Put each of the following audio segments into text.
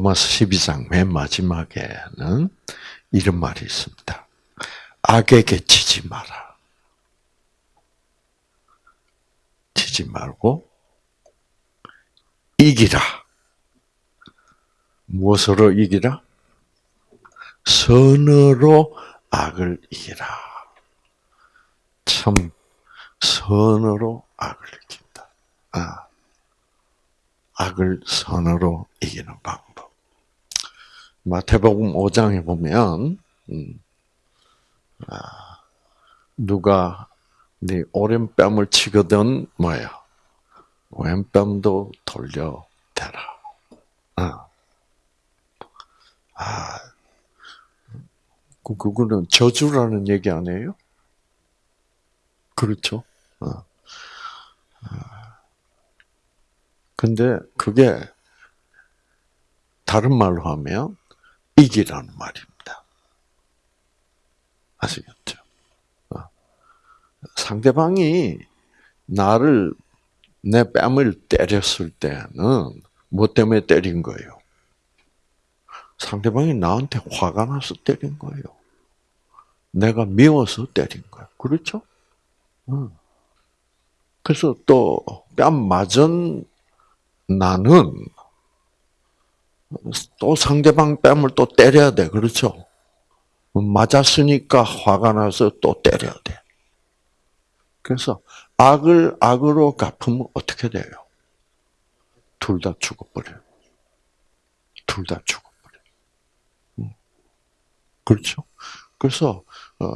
로마서 12장 맨 마지막에는 이런 말이 있습니다. 악에게 지지 마라. 지지 말고 이기라. 무엇으로 이기라? 선으로 악을 이기라. 참 선으로 악을 이긴다. 아, 악을 선으로 이기는 방법. 마태복음 5장에 보면 음, 아, 누가 네 오른뺨을 치거든 뭐야 왼뺨도 돌려 대라. 아, 아, 그 그거는 저주라는 얘기 아니에요? 그렇죠. 어. 근데 그게 다른 말로 하면 이기라는 말입니다. 아시겠죠? 어. 상대방이 나를 내 뺨을 때렸을 때는 뭐 때문에 때린 거예요? 상대방이 나한테 화가 나서 때린 거예요. 내가 미워서 때린 거예요. 그렇죠? 그래서 또 뺨 맞은 나는 또 상대방 뺨을 또 때려야 돼. 그렇죠? 맞았으니까 화가 나서 또 때려야 돼. 그래서 악을 악으로 갚으면 어떻게 돼요? 둘 다 죽어버려요. 둘 다 죽어버려요. 음. 그렇죠? 그래서 어,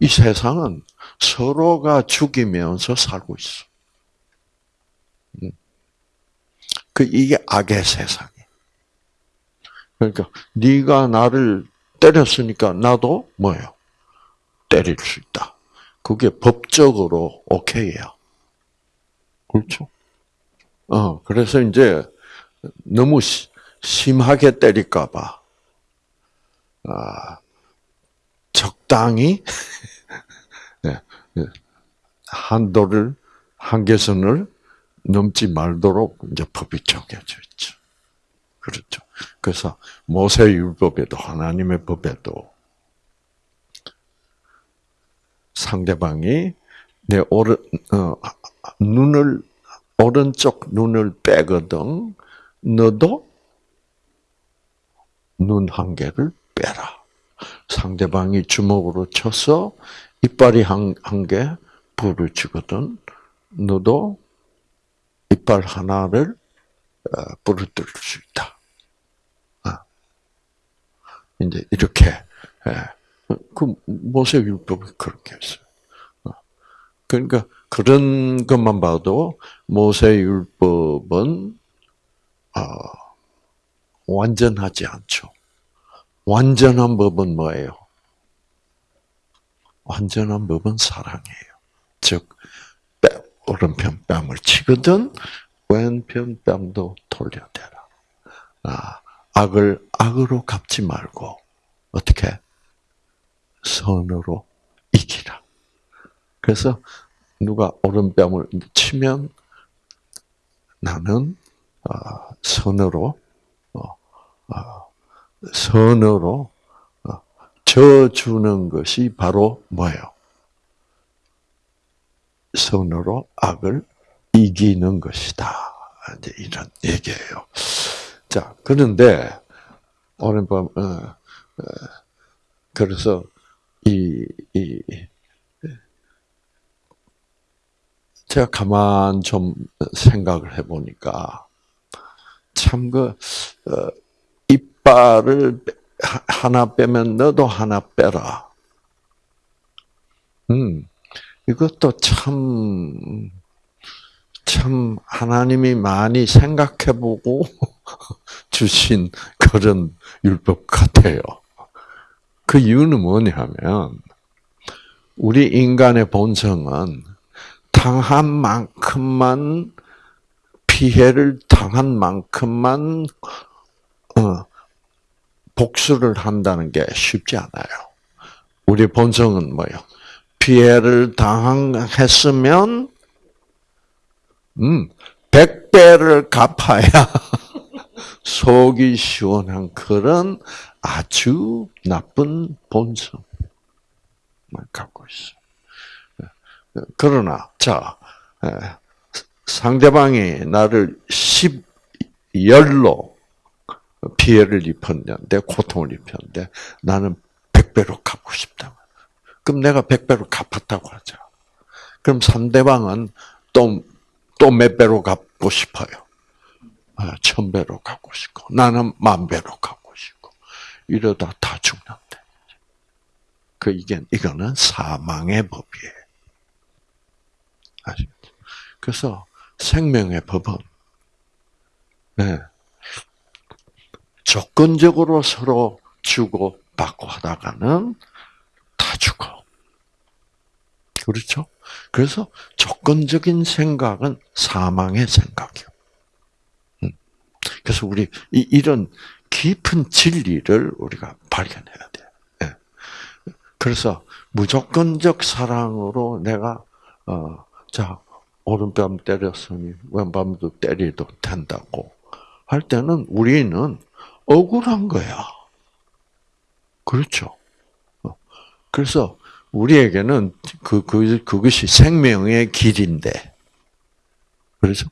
이 세상은 서로가 죽이면서 살고 있어. 음. 그 이게 악의 세상이. 그러니까 네가 나를 때렸으니까 나도 뭐예요? 때릴 수 있다. 그게 법적으로 오케이야. 그렇죠? 어, 그래서 이제 너무 심하게 때릴까 봐, 아, 적당히 네, 네. 한도를 한계선을 넘지 말도록 이제 법이 정해져 있죠. 그렇죠. 그래서 모세 율법에도 하나님의 법에도 상대방이 내 오른 어, 눈을 오른쪽 눈을 빼거든 너도 눈 한 개를 빼라. 상대방이 주먹으로 쳐서 이빨이 한, 한개 부러지거든. 너도 이빨 하나를 어, 부러뜨릴 수 있다. 아. 이제 이렇게 예. 그 모세 율법이 그렇게 했어요. 어. 그러니까 그런 것만 봐도 모세 율법은 어, 완전하지 않죠. 완전한 법은 뭐예요? 완전한 법은 사랑이에요. 즉, 오른편 뺨을 치거든 왼편 뺨도 돌려대라. 아, 악을 악으로 갚지 말고 어떻게 선으로 이기라. 그래서 누가 오른뺨을 치면 나는 어, 선으로 어, 어, 선으로 져주는 것이 바로 뭐예요? 선으로 악을 이기는 것이다. 이제 이런 얘기예요. 자, 그런데 오늘 밤, 어, 어, 그래서 이, 이, 제가 가만 좀 생각을 해보니까 참 그, 어, 이빨을 하나 빼면 너도 하나 빼라. 음, 이것도 참, 참, 하나님이 많이 생각해보고 주신 그런 율법 같아요. 그 이유는 뭐냐면, 우리 인간의 본성은 당한 만큼만, 피해를 당한 만큼만, 어, 복수를 한다는 게 쉽지 않아요. 우리 본성은 뭐예요? 피해를 당했으면, 음, 100배를 갚아야 속이 시원한 그런 아주 나쁜 본성을 갖고 있어. 그러나 자 상대방이 나를 10열로 피해를 입혔는데 고통을 입혔는데 나는 100배로 갚고 싶다. 그럼 내가 100배로 갚았다고 하자. 그럼 상대방은 또, 또 몇 배로 갚고 싶어요. 아, 천 배로 갚고 싶고, 나는 만 배로 갚고 싶고, 이러다 다 죽는데. 그, 이게, 이거는 사망의 법이에요. 아시죠? 그래서 생명의 법은, 네, 조건적으로 서로 주고 받고 하다가는 다 죽어. 그렇죠? 그래서 조건적인 생각은 사망의 생각이요. 음. 그래서 우리 이 런 깊은 진리를 우리가 발견해야 돼. 예. 그래서 무조건적 사랑으로 내가 어 자 오른뺨 때렸으니 왼뺨도 때리도 된다고 할 때는 우리는 억울한 거야. 그렇죠. 어. 그래서 우리에게는 그, 그, 그것이 생명의 길인데. 그렇죠?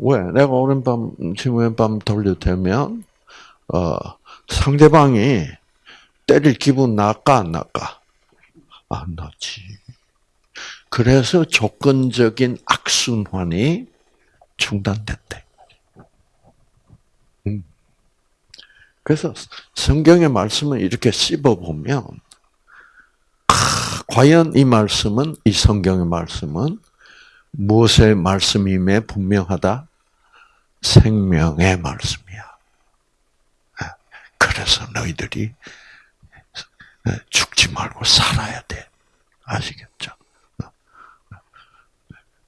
어. 왜? 내가 오른밤, 왼밤 돌려대면, 어, 상대방이 때릴 기분 날까, 안 날까? 안 나지. 그래서 조건적인 악순환이 중단됐대. 그래서 성경의 말씀을 이렇게 씹어보면, 아, 과연 이 말씀은, 이 성경의 말씀은 무엇의 말씀임에 분명하다? 생명의 말씀이야. 아, 그래서 너희들이 죽지 말고 살아야 돼. 아시겠죠?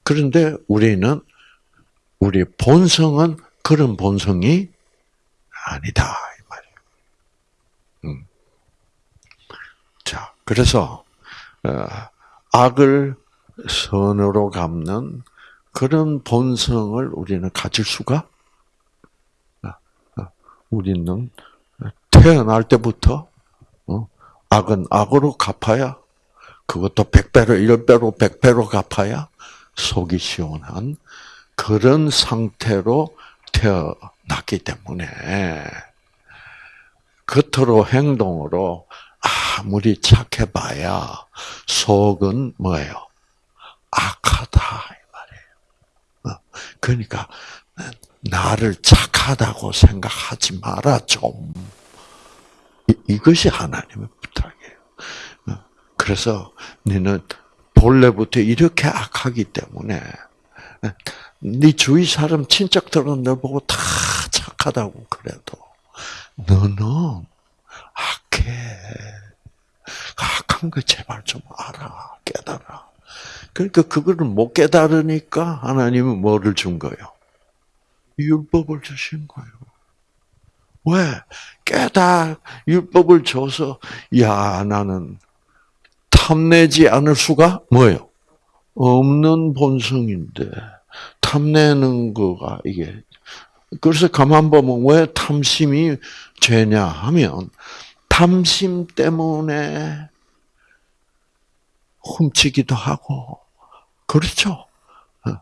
그런데 우리는, 우리 본성은 그런 본성이 아니다. 음. 자, 그래서 어, 악을 선으로 갚는 그런 본성을 우리는 가질 수가 어, 어, 우리는 태어날 때부터 악은 악으로 갚아야 그것도 백배로 일배로 백배로 갚아야 속이 시원한 그런 상태로 태어났기 때문에 겉으로 행동으로 아무리 착해봐야 속은 뭐예요? 악하다. 어, 그러니까 나를 착하다고 생각하지 마라 좀. 이것이 하나님의 부탁이에요. 어, 그래서 너는 본래부터 이렇게 악하기 때문에 어, 네 주위 사람 친척들은 너 보고 다 착하다고 그래도 너는 악해. 악한 거 제발 좀 알아. 깨달아. 그러니까 그거를 못 깨달으니까 하나님은 뭐를 준 거예요? 율법을 주신 거예요. 왜? 깨달, 율법을 줘서, 야, 나는 탐내지 않을 수가 뭐예요? 없는 본성인데, 탐내는 거가 이게 그래서 가만 보면 왜 탐심이 죄냐 하면 탐심 때문에 훔치기도 하고 그렇죠. 어,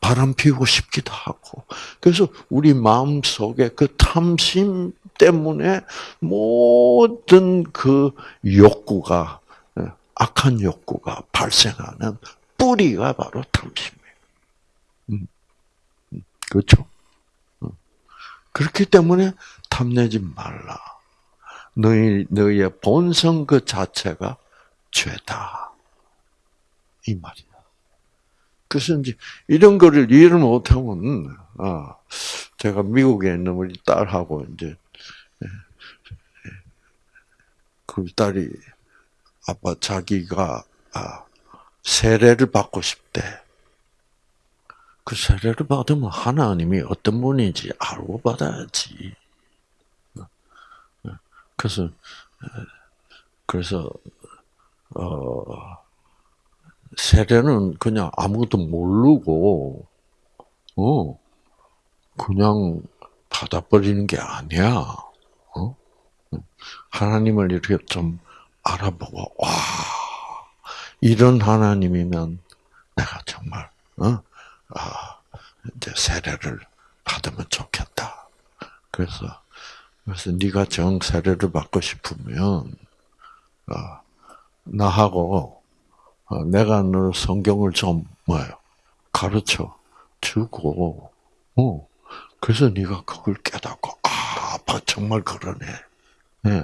바람 피우고 싶기도 하고 그래서 우리 마음 속에 그 탐심 때문에 모든 그 욕구가 어, 악한 욕구가 발생하는 뿌리가 바로 탐심이에요. 음, 음, 그렇죠? 그렇기 때문에 탐내지 말라. 너희, 너희의 본성 그 자체가 죄다. 이 말이야. 그래서 이제 이런 거를 이해를 못하면, 아, 제가 미국에 있는 우리 딸하고 이제, 예, 예, 그 딸이 아빠 자기가 아, 세례를 받고 싶대. 그 세례를 받으면 하나님이 어떤 분인지 알고 받아야지. 그래서 그래서 어 세례는 그냥 아무것도 모르고 어 그냥 닫아버리는 게 아니야. 어? 하나님을 이렇게 좀 알아보고 와 이런 하나님이면 내가 정말 어? 아, 이제 세례를 받으면 좋겠다. 그래서 그래서 네가 정 세례를 받고 싶으면 어, 나하고 어, 내가 너 성경을 좀 뭐요 가르쳐 주고 어 그래서 네가 그걸 깨닫고 아 정말 그러네. 예.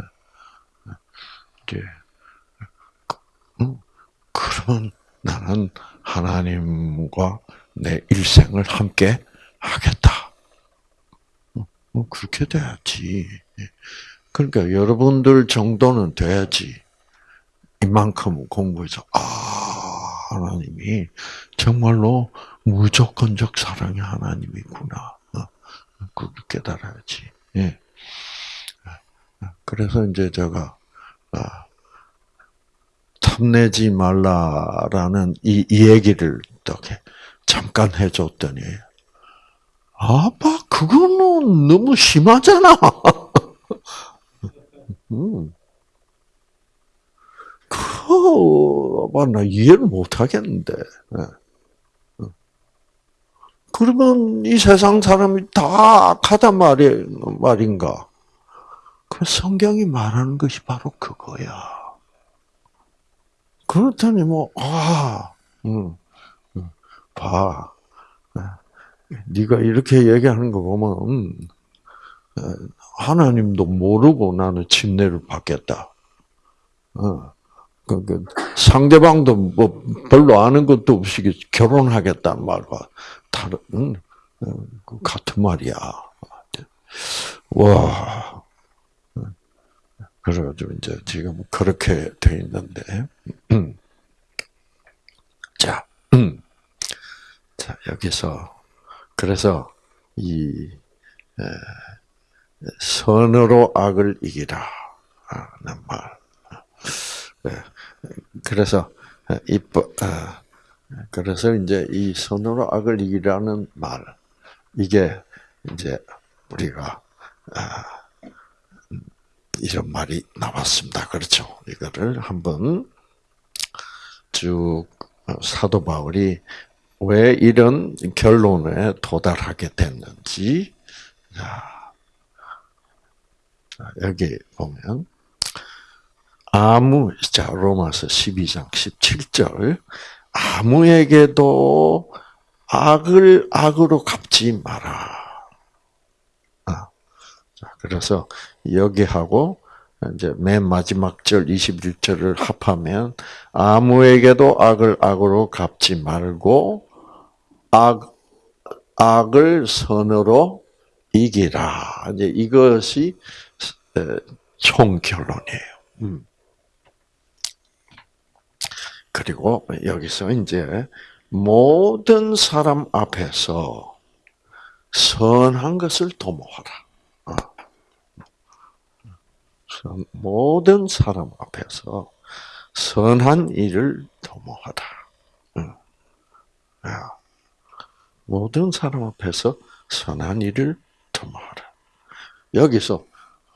이제 그러면 나는 하나님과 내 일생을 함께 하겠다. 뭐 그렇게 돼야지. 그러니까 여러분들 정도는 돼야지. 이만큼 공부해서 아 하나님이 정말로 무조건적 사랑의 하나님이구나. 어, 그걸 깨달아야지. 예. 그래서 이제 제가 아, 탐내지 말라라는 이, 이 얘기를 이렇게 잠깐 해줬더니 아빠 그거는 너무 심하잖아. 음. 그, 아빠 나 이해를 못 하겠는데. 예. 그러면 이 세상 사람이 다 악하단 말이, 말인가? 그 성경이 말하는 것이 바로 그거야. 그렇더니 뭐, 아, 음, 음, 봐. 네가 이렇게 얘기하는 거 보면 음, 하나님도 모르고 나는 침례를 받겠다. 어, 그, 그 상대방도 뭐 별로 아는 것도 없이 결혼하겠다는 말과 다른 어, 그 같은 말이야. 와. 그래가지고 이제 지금 그렇게 돼 있는데, 자, 자 여기서 그래서 이 선으로 악을 이기라 하는 말. 그래서 이뻐. 어, 그래서 이제 이 선으로 악을 이기라는 말 이게 이제 우리가 아, 이런 말이 나왔습니다. 그렇죠? 이거를 한번 쭉 사도 바울이 왜 이런 결론에 도달하게 됐는지 자, 여기 보면 아무 자 로마서 12장 17절 아무에게도 악을 악으로 갚지 마라. 아, 자, 그래서 여기하고 이제 맨 마지막 절 21절을 합하면 아무에게도 악을 악으로 갚지 말고 악 악을 선으로 이기라. 이제 이것이 총 결론이에요. 음. 그리고 여기서 이제 모든 사람 앞에서 선한 것을 도모하라. 어. 모든 사람 앞에서 선한 일을 도모하라. 모든 사람 앞에서 선한 일을 도모하라. 여기서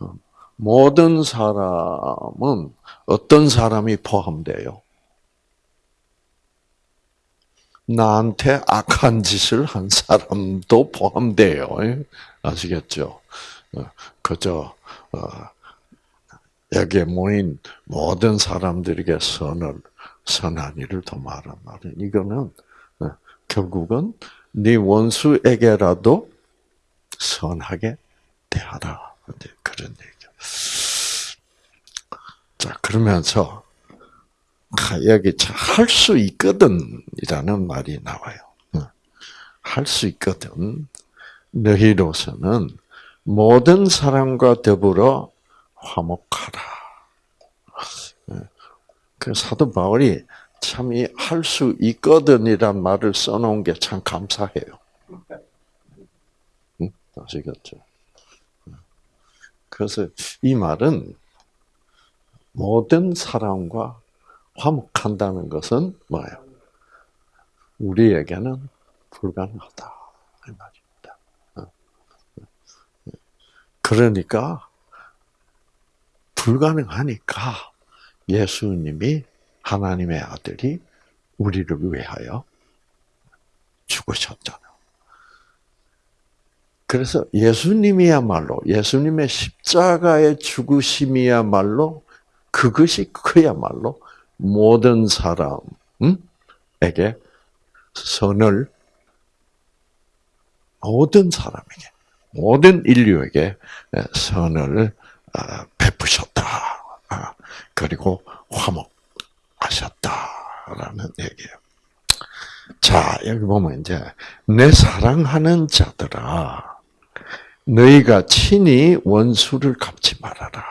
어, 모든 사람은 어떤 사람이 포함돼요? 나한테 악한 짓을 한 사람도 포함돼요. 아시겠죠? 어, 그저 어, 여기에 모인 모든 사람들에게 선을 선한 일을 도말한 말은 이거는 어, 결국은 네 원수에게라도 선하게 대하라. 그런 얘기죠. 자 그러면서 여기 할 수 있거든이라는 말이 나와요. 할 수 있거든. 너희로서는 모든 사람과 더불어 화목하라. 그 사도 바울이 참 이 할 수 있거든이란 말을 써놓은 게 참 감사해요. 응? 아시겠죠? 그래서 이 말은 모든 사람과 화목한다는 것은 뭐예요? 우리에게는 불가능하다. 이 말입니다. 어. 그러니까 불가능하니까 예수님이 하나님의 아들이 우리를 위하여 죽으셨잖아요. 그래서 예수님이야말로 예수님의 십자가의 죽으심이야말로 그것이 그야말로 모든 사람에게 선을 모든 사람에게 모든 인류에게 선을 아, 베푸셨다. 아, 그리고 화목하셨다라는 얘기예요. 자, 여기 보면 이제 내 사랑하는 자들아 너희가 친히 원수를 갚지 말아라.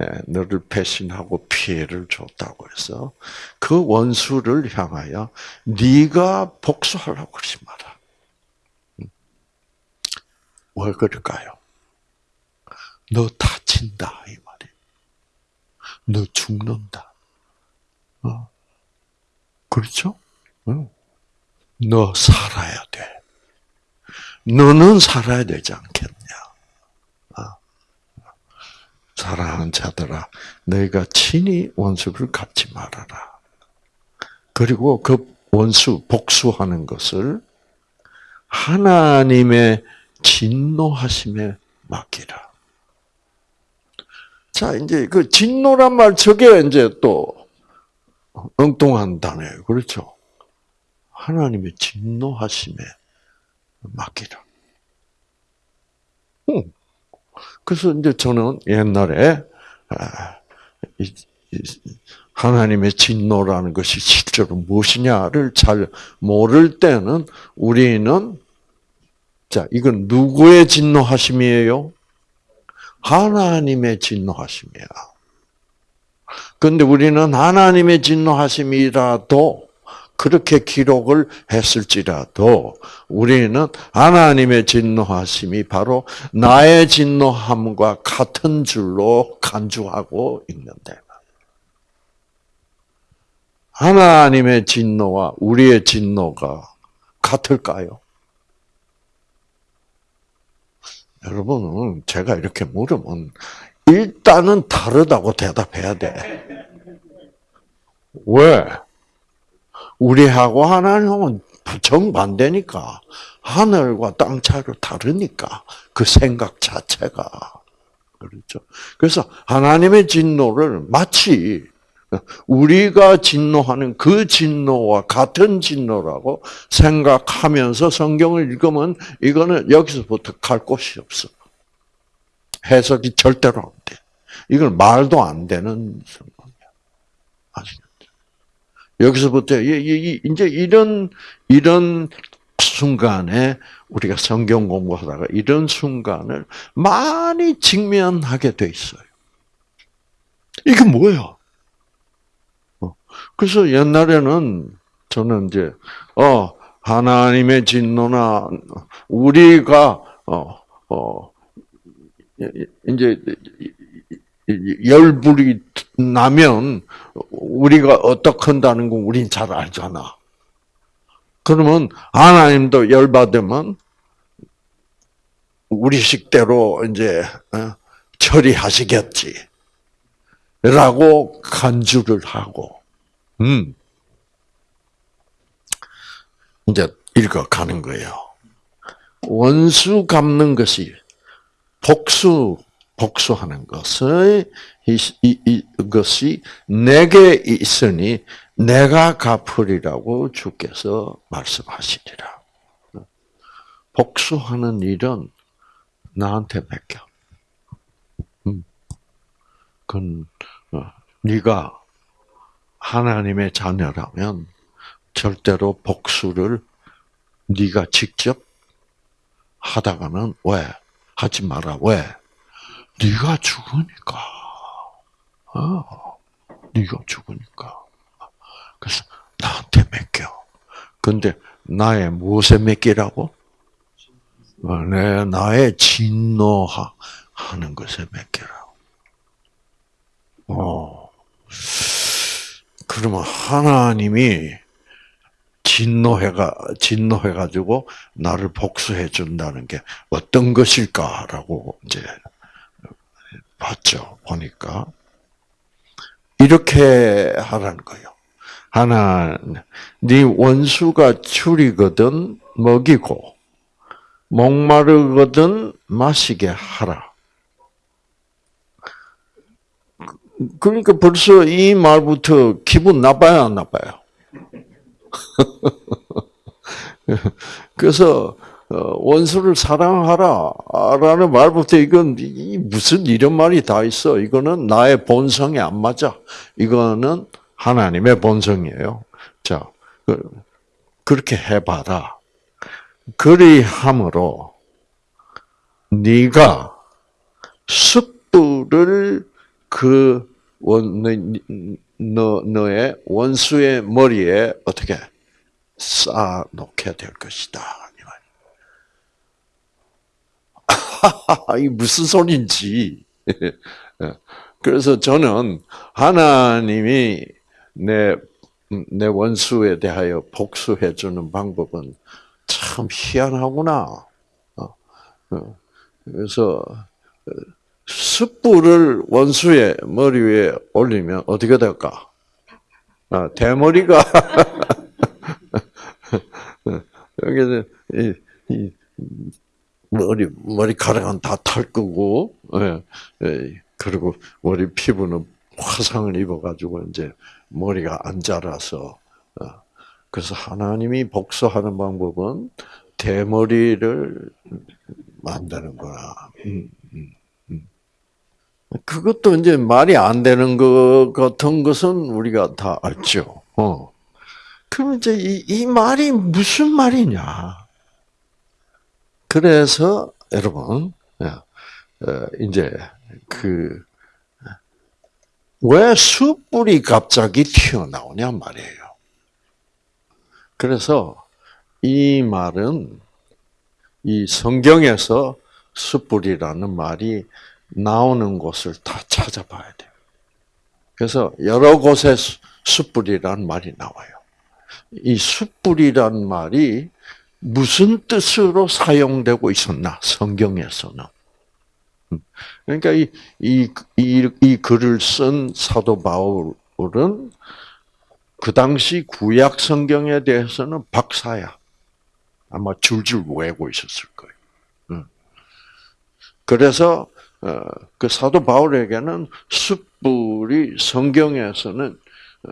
어, 예, 너를 배신하고 피해를 줬다고 해서 그 원수를 향하여 네가 복수하라고 그러지 마라. 음. 왜 그럴까요? 너 다친다 이 말이에요. 너 죽는다. 어? 그렇죠? 어. 너 살아야 돼. 너는 살아야 되지 않겠냐? 어. 사랑하는 자들아, 너희가 친히 원수를 갚지 말아라. 그리고 그 원수 복수하는 것을 하나님의 진노하심에 맡기라. 자, 이제 그 진노란 말 저게 이제 또 엉뚱한 단어예요. 그렇죠? 하나님의 진노하심에 맡기라. 응. 그래서 이제 저는 옛날에 아, 하나님의 진노라는 것이 실제로 무엇이냐를 잘 모를 때는 우리는 자 이건 누구의 진노하심이에요? 하나님의 진노하심이야. 그런데 우리는 하나님의 진노하심이라도 그렇게 기록을 했을지라도 우리는 하나님의 진노하심이 바로 나의 진노함과 같은 줄로 간주하고 있는데 하나님의 진노와 우리의 진노가 같을까요? 여러분은 제가 이렇게 물으면 일단은 다르다고 대답해야 돼. 왜? 우리하고 하나님은 정반대니까 하늘과 땅 차이로 다르니까 그 생각 자체가 그렇죠. 그래서 하나님의 진노를 마치 우리가 진노하는 그 진노와 같은 진노라고 생각하면서 성경을 읽으면 이거는 여기서부터 갈 곳이 없어. 해석이 절대로 안 돼. 이건 말도 안 되는 성경이야. 아시겠죠? 여기서부터 이제 이런 이런 순간에 우리가 성경 공부하다가 이런 순간을 많이 직면하게 돼 있어요. 이게 뭐야? 그래서 옛날에는 저는 이제 어 하나님의 진노나 우리가 어 어 이제 열불이 나면 우리가 어떻게 한다는 건 우린 잘 알잖아. 그러면 하나님도 열받으면 우리 식대로 이제 어, 처리하시겠지. 라고 간주를 하고 음. 이제 읽어가는 거예요. 원수 갚는 것이 복수 복수하는 이, 이것이 내게 있으니 내가 갚으리라고 주께서 말씀하시리라. 복수하는 일은 나한테 맡겨. 음. 그건 어, 네가 하나님의 자녀라면 절대로 복수를 네가 직접 하다가는 왜 하지 마라 왜 네가 죽으니까. 어, 네가 죽으니까. 그래서 나한테 맡겨. 근데 나의 무엇에 맡기라고? 어, 내 나의 진노하는 것에 맡기라고. 어. 그러면 하나님이 진노해가 진노해 가지고 나를 복수해 준다는 게 어떤 것일까라고 이제 봤죠. 보니까 이렇게 하라는 거예요. 하나, 네 원수가 줄이거든 먹이고 목마르거든 마시게 하라. 그러니까 벌써 이 말부터 기분 나빠요, 안 나빠요? 그래서 어, 원수를 사랑하라라는 말부터 이건 무슨 이런 말이 다 있어? 이거는 나의 본성에 안 맞아. 이거는 하나님의 본성이에요. 자, 그, 그렇게 해봐라. 그리함으로 네가 숯불을 그 원, 너, 너의 원수의 머리에 어떻게 쌓아 놓게 될 것이다. 이 무슨 소린지. 그래서 저는 하나님이 내, 내 원수에 대하여 복수해 주는 방법은 참 희한하구나. 어, 어. 그래서 숯불을 원수의 머리 위에 올리면 어떻게 될까? 아, 대머리가 여기는 이, 이 머리 머리카락은 다 탈 거고, 예, 예, 그리고 머리 피부는 화상을 입어가지고 이제 머리가 안 자라서 어, 그래서 하나님이 복수하는 방법은 대머리를 만드는 거야. 음, 음, 음. 그것도 이제 말이 안 되는 것 같은 것은 우리가 다 알죠. 어. 그럼 이제 이, 이 말이 무슨 말이냐? 그래서 여러분, 어, 이제 그 왜 숯불이 갑자기 튀어나오냐 말이에요. 그래서 이 말은 이 성경에서 숯불이라는 말이 나오는 곳을 다 찾아봐야 돼요. 그래서 여러 곳에 숯불이라는 말이 나와요. 이 숯불이란 말이 무슨 뜻으로 사용되고 있었나 성경에서는 음. 그러니까 이, 이, 이, 이 글을 쓴 사도 바울은 그 당시 구약 성경에 대해서는 박사야. 아마 줄줄 외고 있었을 거예요. 음. 그래서 어, 그 사도 바울에게는 숯불이 성경에서는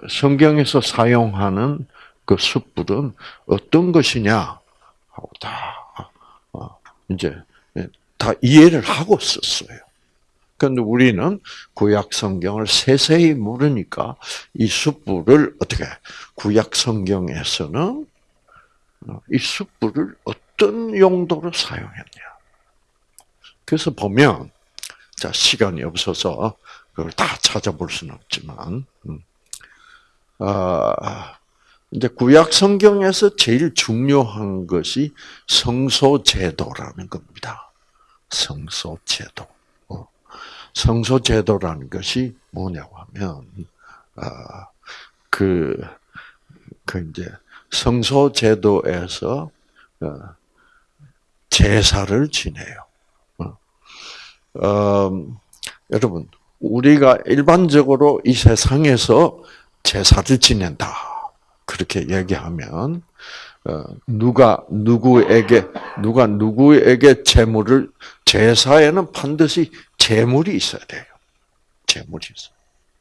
성경에서 사용하는 그 숯불은 어떤 것이냐 하고 다 어, 이제 다 이해를 하고 썼어요. 그런데 우리는 구약 성경을 세세히 모르니까 이 숯불을 어떻게 구약 성경에서는 이 숯불을 어떤 용도로 사용했냐. 그래서 보면 자 시간이 없어서 그걸 다 찾아볼 수는 없지만 음. 아, 이제 구약 성경에서 제일 중요한 것이 성소 제도라는 겁니다. 성소 제도. 어. 성소 제도라는 것이 뭐냐고 하면 아, 그, 그 이제 성소 제도에서 어, 제사를 지내요. 어. 음, 여러분, 우리가 일반적으로 이 세상에서 제사를 지낸다. 그렇게 얘기하면 어, 누가 누구에게 누가 누구에게 재물을 제사에는 반드시 재물이 있어야 돼요. 재물이 있어.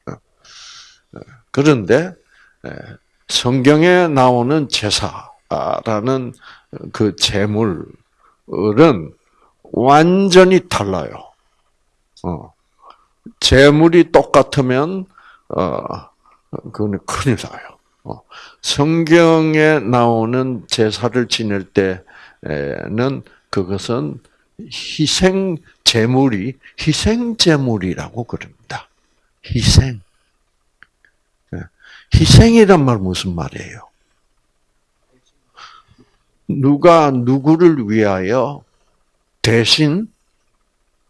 어. 그런데 성경에 나오는 제사라는 그 재물은 완전히 달라요. 어. 재물이 똑같으면 어 그거는 큰일 나요. 어. 성경에 나오는 제사를 지낼 때는 그것은 희생 제물이 희생 제물이라고 그럽니다. 희생. 예. 희생이란 말 무슨 말이에요? 누가 누구를 위하여 대신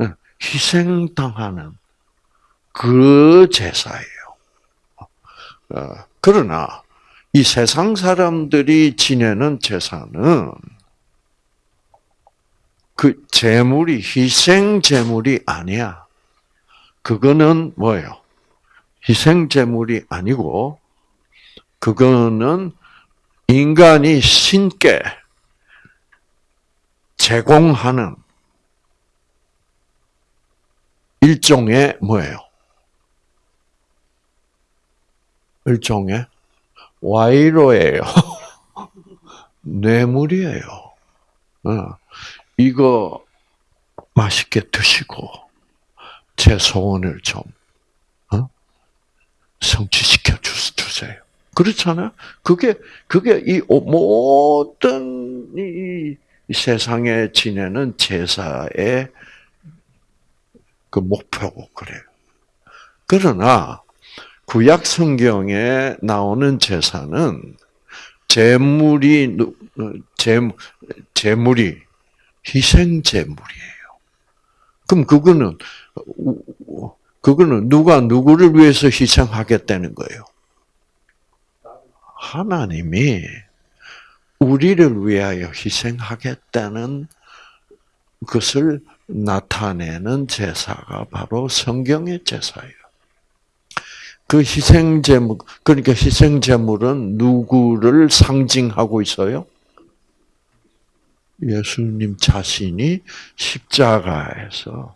예, 희생당하는 그 제사예요. 어, 그러나 이 세상 사람들이 지내는 제사는 그 재물이 희생 재물이 아니야. 그거는 뭐예요? 희생 재물이 아니고 그거는 인간이 신께 제공하는 일종의 뭐예요? 일종의 와이로예요. 뇌물이에요. 어. 이거 맛있게 드시고 제 소원을 좀 어? 성취시켜 주세요. 그렇잖아요. 그게 그게 이 모든 이 세상에 지내는 제사의 그 목표고 그래요. 그러나 구약 성경에 나오는 제사는 재물이 재 재물이 희생 제물이에요. 그럼 그거는 그거는 누가 누구를 위해서 희생하겠다는 거예요? 하나님이 우리를 위하여 희생하겠다는 것을 나타내는 제사가 바로 성경의 제사예요. 그 희생 제물 그러니까 희생 제물은 누구를 상징하고 있어요? 예수님 자신이 십자가에서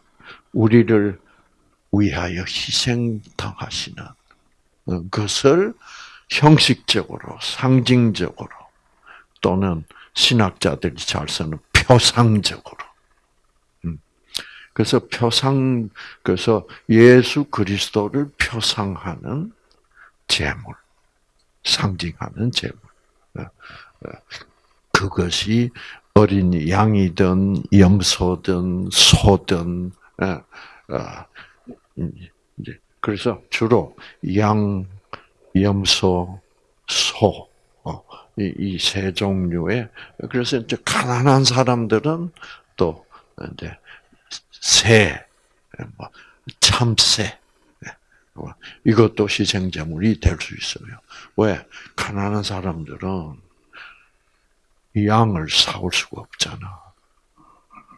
우리를 위하여 희생당하시는 것을 형식적으로, 상징적으로 또는 신학자들이 잘 쓰는 표상적으로. 음. 그래서 표상, 그래서 예수 그리스도를 표상하는 제물, 상징하는 제물. 어, 어. 그것이 어린 양이든 염소든 소든 어, 그래서 주로 양, 염소, 소 이 세 종류의 그래서 이제 가난한 사람들은 또 이제 새, 뭐 참새 뭐 이것도 희생제물이 될 수 있어요. 왜 가난한 사람들은 양을 사올 수가 없잖아.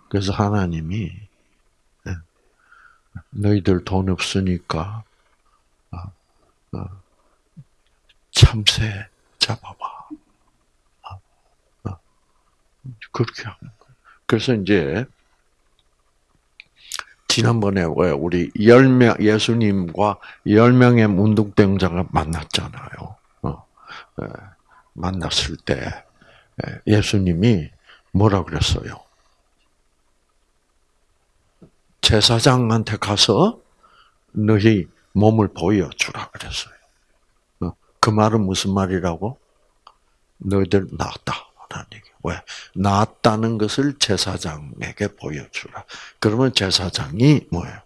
그래서 하나님이 예, 너희들 돈 없으니까 어, 어, 참새 잡아봐. 그렇게 하는 거예요. 그래서 이제 지난번에 왜 우리 열명 예수님과 열 명의 문둥병자가 만났잖아요. 어, 예, 만났을 때 예, 예수님이 뭐라 그랬어요? 제사장한테 가서 너희 몸을 보여주라 그랬어요. 어, 그 말은 무슨 말이라고? 너희들 나았다라는 얘기. 왜? 나았다는 것을 제사장에게 보여주라. 그러면 제사장이 뭐예요?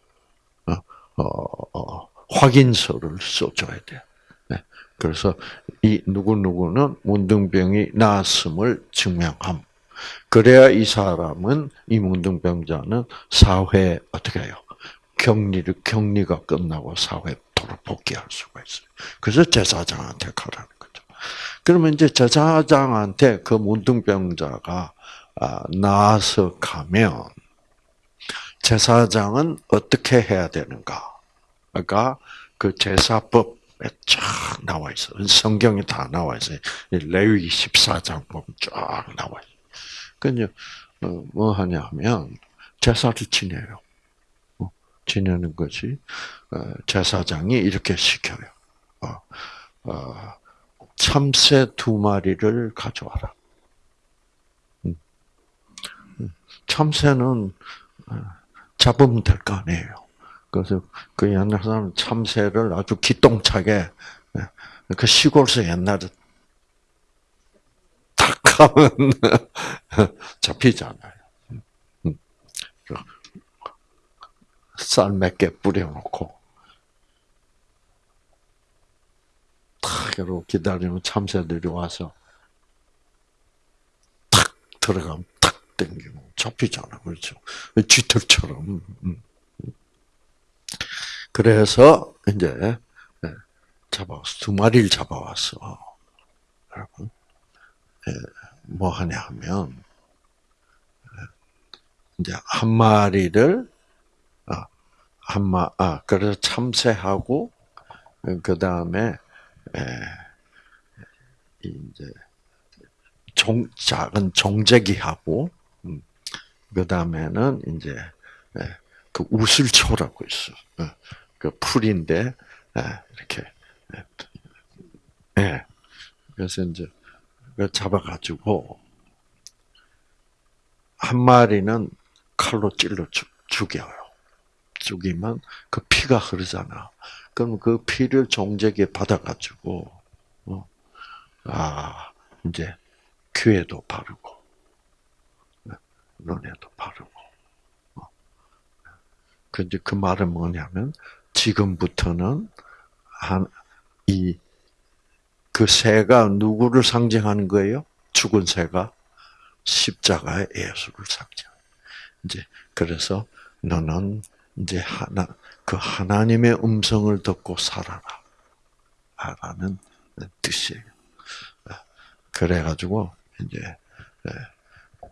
어, 어, 어, 확인서를 써줘야 돼. 네. 그래서 이 누구 누구는 문둥병이 나았음을 증명함. 그래야 이 사람은 이 문둥병자는 사회 어떻게 해요? 격리를 격리가 끝나고 사회 도로 복귀할 수가 있어요. 그래서 제사장한테 거죠. 그러면 이제 제사장한테 그 문둥병자가 아, 나와서 가면 제사장은 어떻게 해야 되는가? 그러니까 그 제사법 쫙 나와 있어. 성경에 다 나와 있어요. 레위 14장 보면 쫙 나와 있어요. 그냥 어, 뭐 하냐면 제사를 지내요. 어, 지내는 것이 어, 제사장이 이렇게 시켜요. 참새 두 마리를 가져와라. 음. 음. 참새는 잡으면 될 거 아니에요. 그래서 그 옛날 사람 참새를 아주 기똥차게 예, 그 시골에서 옛날에 탁 하면 잡히잖아요. 음. 쌀몇 개 뿌려놓고 탁 이러고 기다리면 참새들이 와서 탁 들어가면 탁 당기면 잡히잖아, 그렇죠? 쥐털처럼. 그래서 이제 예, 잡아왔어. 두 마리를 잡아왔어. 여러분. 예, 뭐 하냐 하면, 이제 한 마리를, 아, 한 마, 아, 그래서 참새하고, 그 다음에, 이제, 종, 작은 종제기하고, 그 다음에는 이제, 그 우슬초라고 있어. 그 풀인데, 이렇게, 예. 그래서 이제, 잡아가지고, 한 마리는 칼로 찔러 죽 여요. 죽이면 그 피가 흐르잖아. 그럼 그 피를 종제기에 받아가지고, 어, 아, 이제, 귀에도 바르고, 눈에도 바르고. 어. 근데 그 말은 뭐냐면, 지금부터는 한, 이, 그 새가 누구를 상징하는 거예요? 죽은 새가? 십자가의 예수를 상징. 이제, 그래서 너는 이제 하나, 그 하나님의 음성을 듣고 살아라. 라는 뜻이에요. 그래가지고, 이제,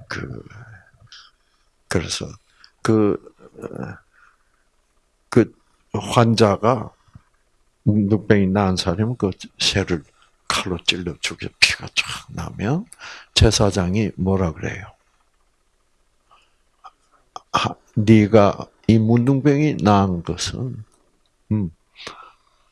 그, 그래서, 그, 그 환자가 늑병이 나은 사람은 그 새를 칼로 찔러 죽여 피가 쫙 나면 제사장이 뭐라 그래요? 아, 네가 이 문둥병이 나은 것은 음,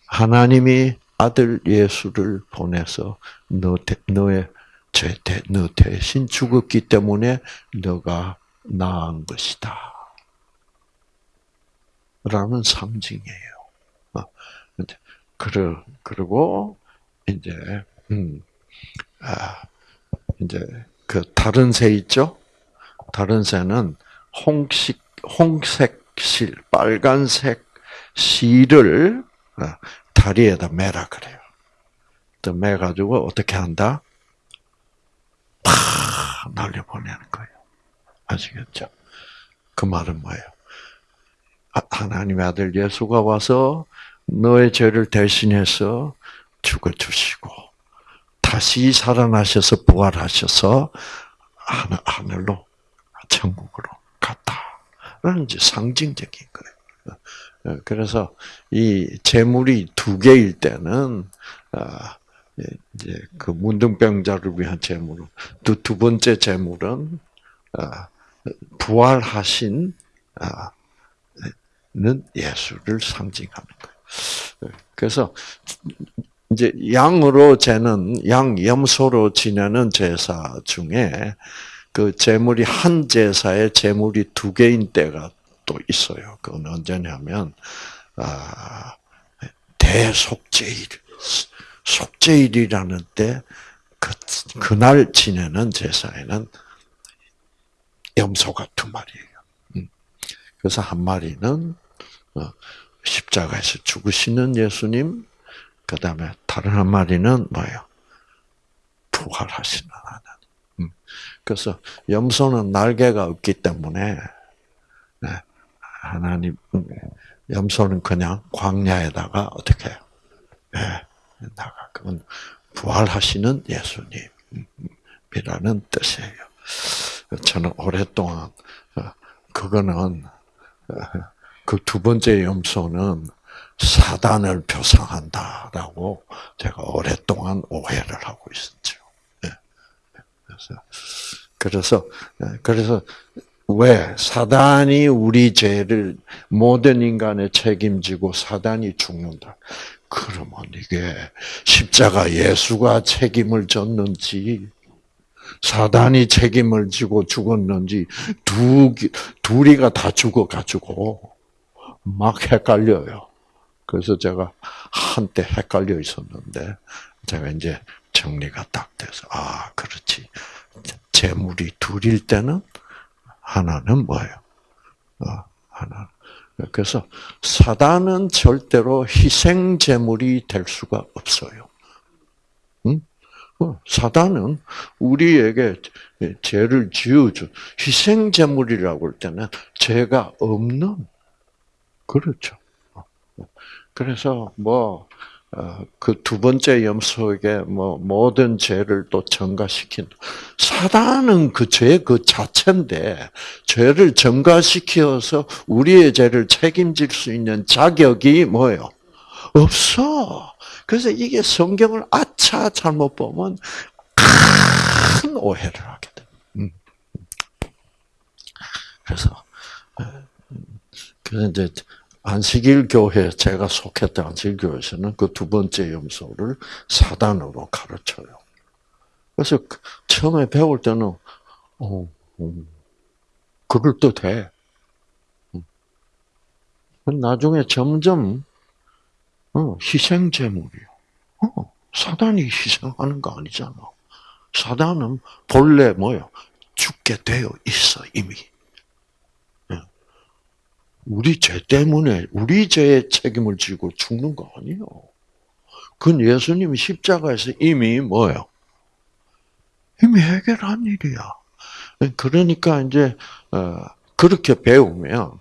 하나님이 아들 예수를 보내서 너 너의 죄 대, 너 대신 죽었기 때문에 너가 나은 것이다. 라는 상징이에요. 어, 그러, 그리고, 이제, 음, 아, 이제, 그, 다른 새 있죠? 다른 새는 홍식, 홍색 실, 빨간색 실을 어, 다리에다 매라 그래요. 또 매가지고 어떻게 한다? 팍 날려보내는 거예요. 아시겠죠? 그 말은 뭐예요? 아, 하나님의 아들 예수가 와서 너의 죄를 대신해서 죽어주시고 다시 살아나셔서 부활하셔서 하늘로 천국으로 갔다 라는 이제 상징적인 거예요. 그래서 이 재물이 두 개일 때는 아, 이제 그 문둥병자를 위한 재물은 두, 두 번째 재물은 아, 부활하신 아, 는 예수를 상징하는 거예요. 그래서 이제 양으로 재는 양 염소로 지내는 제사 중에 그 제물이 한 제사에 제물이 두 개인 때가 또 있어요. 그건 언제냐면 아, 대속제일, 속제일이라는 때 그, 그날 지내는 제사에는 염소가 두 마리예요. 음. 그래서 한 마리는 어, 십자가에서 죽으시는 예수님, 그 다음에 다른 한 마리는 뭐예요? 부활하시는 하나님. 음. 그래서 염소는 날개가 없기 때문에 네, 하나님 음, 염소는 그냥 광야에다가 어떻게 네, 나가 그건 부활하시는 예수님이라는 뜻이에요. 저는 오랫동안 어, 그거는 어, 그두 번째 염소는 사단을 표상한다라고 제가 오랫동안 오해를 하고 있었죠. 네. 그래서 그래서 네, 그래서 왜 사단이 우리 죄를 모든 인간의 책임지고 사단이 죽는다. 그러면 이게 십자가 예수가 책임을 졌는지 사단이 책임을 지고 죽었는지 두 둘이가 다 죽어 가지고 막 헷갈려요. 그래서 제가 한때 헷갈려 있었는데 제가 이제 정리가 딱 돼서 아 그렇지 재물이 둘일 때는 하나는 뭐예요? 어, 하나. 그래서 사단은 절대로 희생 제물이 될 수가 없어요. 응? 어, 사단은 우리에게 죄를 지어줘 희생 제물이라고 할 때는 죄가 없는 그렇죠. 그래서 뭐 그 두 번째 염소에게 뭐 모든 죄를 또 전가시킨 사단은 그 죄 그 자체인데 죄를 전가시켜서 우리의 죄를 책임질 수 있는 자격이 뭐예요? 없어. 그래서 이게 성경을 아차 잘못 보면 큰 오해를 하게 돼. 음. 그래서 그래서 이제 안식일 교회 제가 속했던 안식일 교회에서는 그 두 번째 염소를 사단으로 가르쳐요. 그래서 그 처음에 배울 때는 어, 음, 그럴 듯해. 음. 나중에 점점 어, 희생 제물이요. 어, 사단이 희생하는 거 아니잖아. 사단은 본래 뭐요? 죽게 되어 있어 이미. 우리 죄 때문에 우리 죄의 책임을 지고 죽는 거 아니에요. 그건 예수님이 십자가에서 이미 뭐요? 이미 해결한 일이야. 그러니까 이제 어, 그렇게 배우면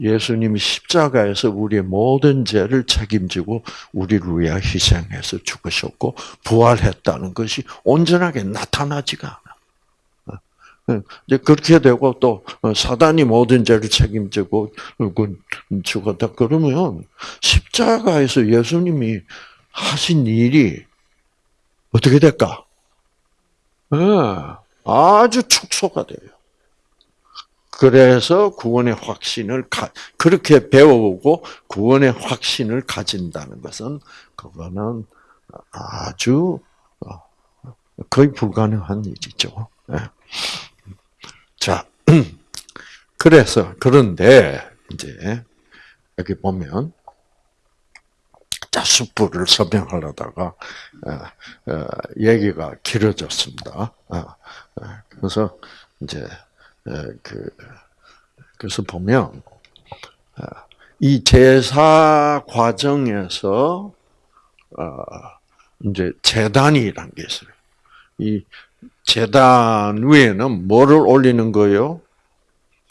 예수님이 십자가에서 우리의 모든 죄를 책임지고 우리를 위해 희생해서 죽으셨고 부활했다는 것이 온전하게 나타나지가 예, 이제 그렇게 되고 또 어, 사단이 모든 죄를 책임지고 그 죽었다 그러면 십자가에서 예수님이 하신 일이 어떻게 될까? 네, 아주 축소가 돼요. 그래서 구원의 확신을 가, 그렇게 배우고 구원의 확신을 가진다는 것은 그거는 아주 어, 거의 불가능한 일이죠. 네. 자, 그래서 그런데 이제 여기 보면 자 숯불을 설명하려다가 어, 어, 얘기가 길어졌습니다. 어, 그래서 이제 그 그래서 보면 이 제사 과정에서 이제 재단이란 게 있어요. 이 재단 위에는 뭐를 올리는 거요?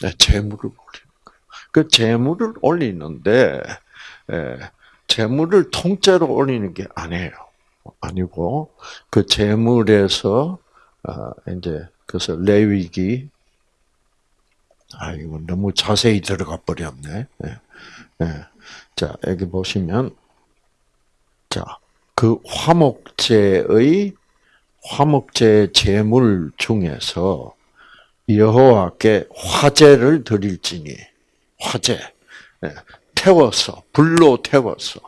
네, 재물을 올리는 거예요. 그 재물을 올리는데 예, 재물을 통째로 올리는 게 아니에요. 아니고 그 재물에서 아, 이제 그래서 레위기 아 이거 너무 자세히 들어가 버렸네. 예, 예. 자 여기 보시면 자 그 화목제의 화목제 제물 중에서 여호와께 화제를 드릴지니 화제 예, 태워서 불로 태워서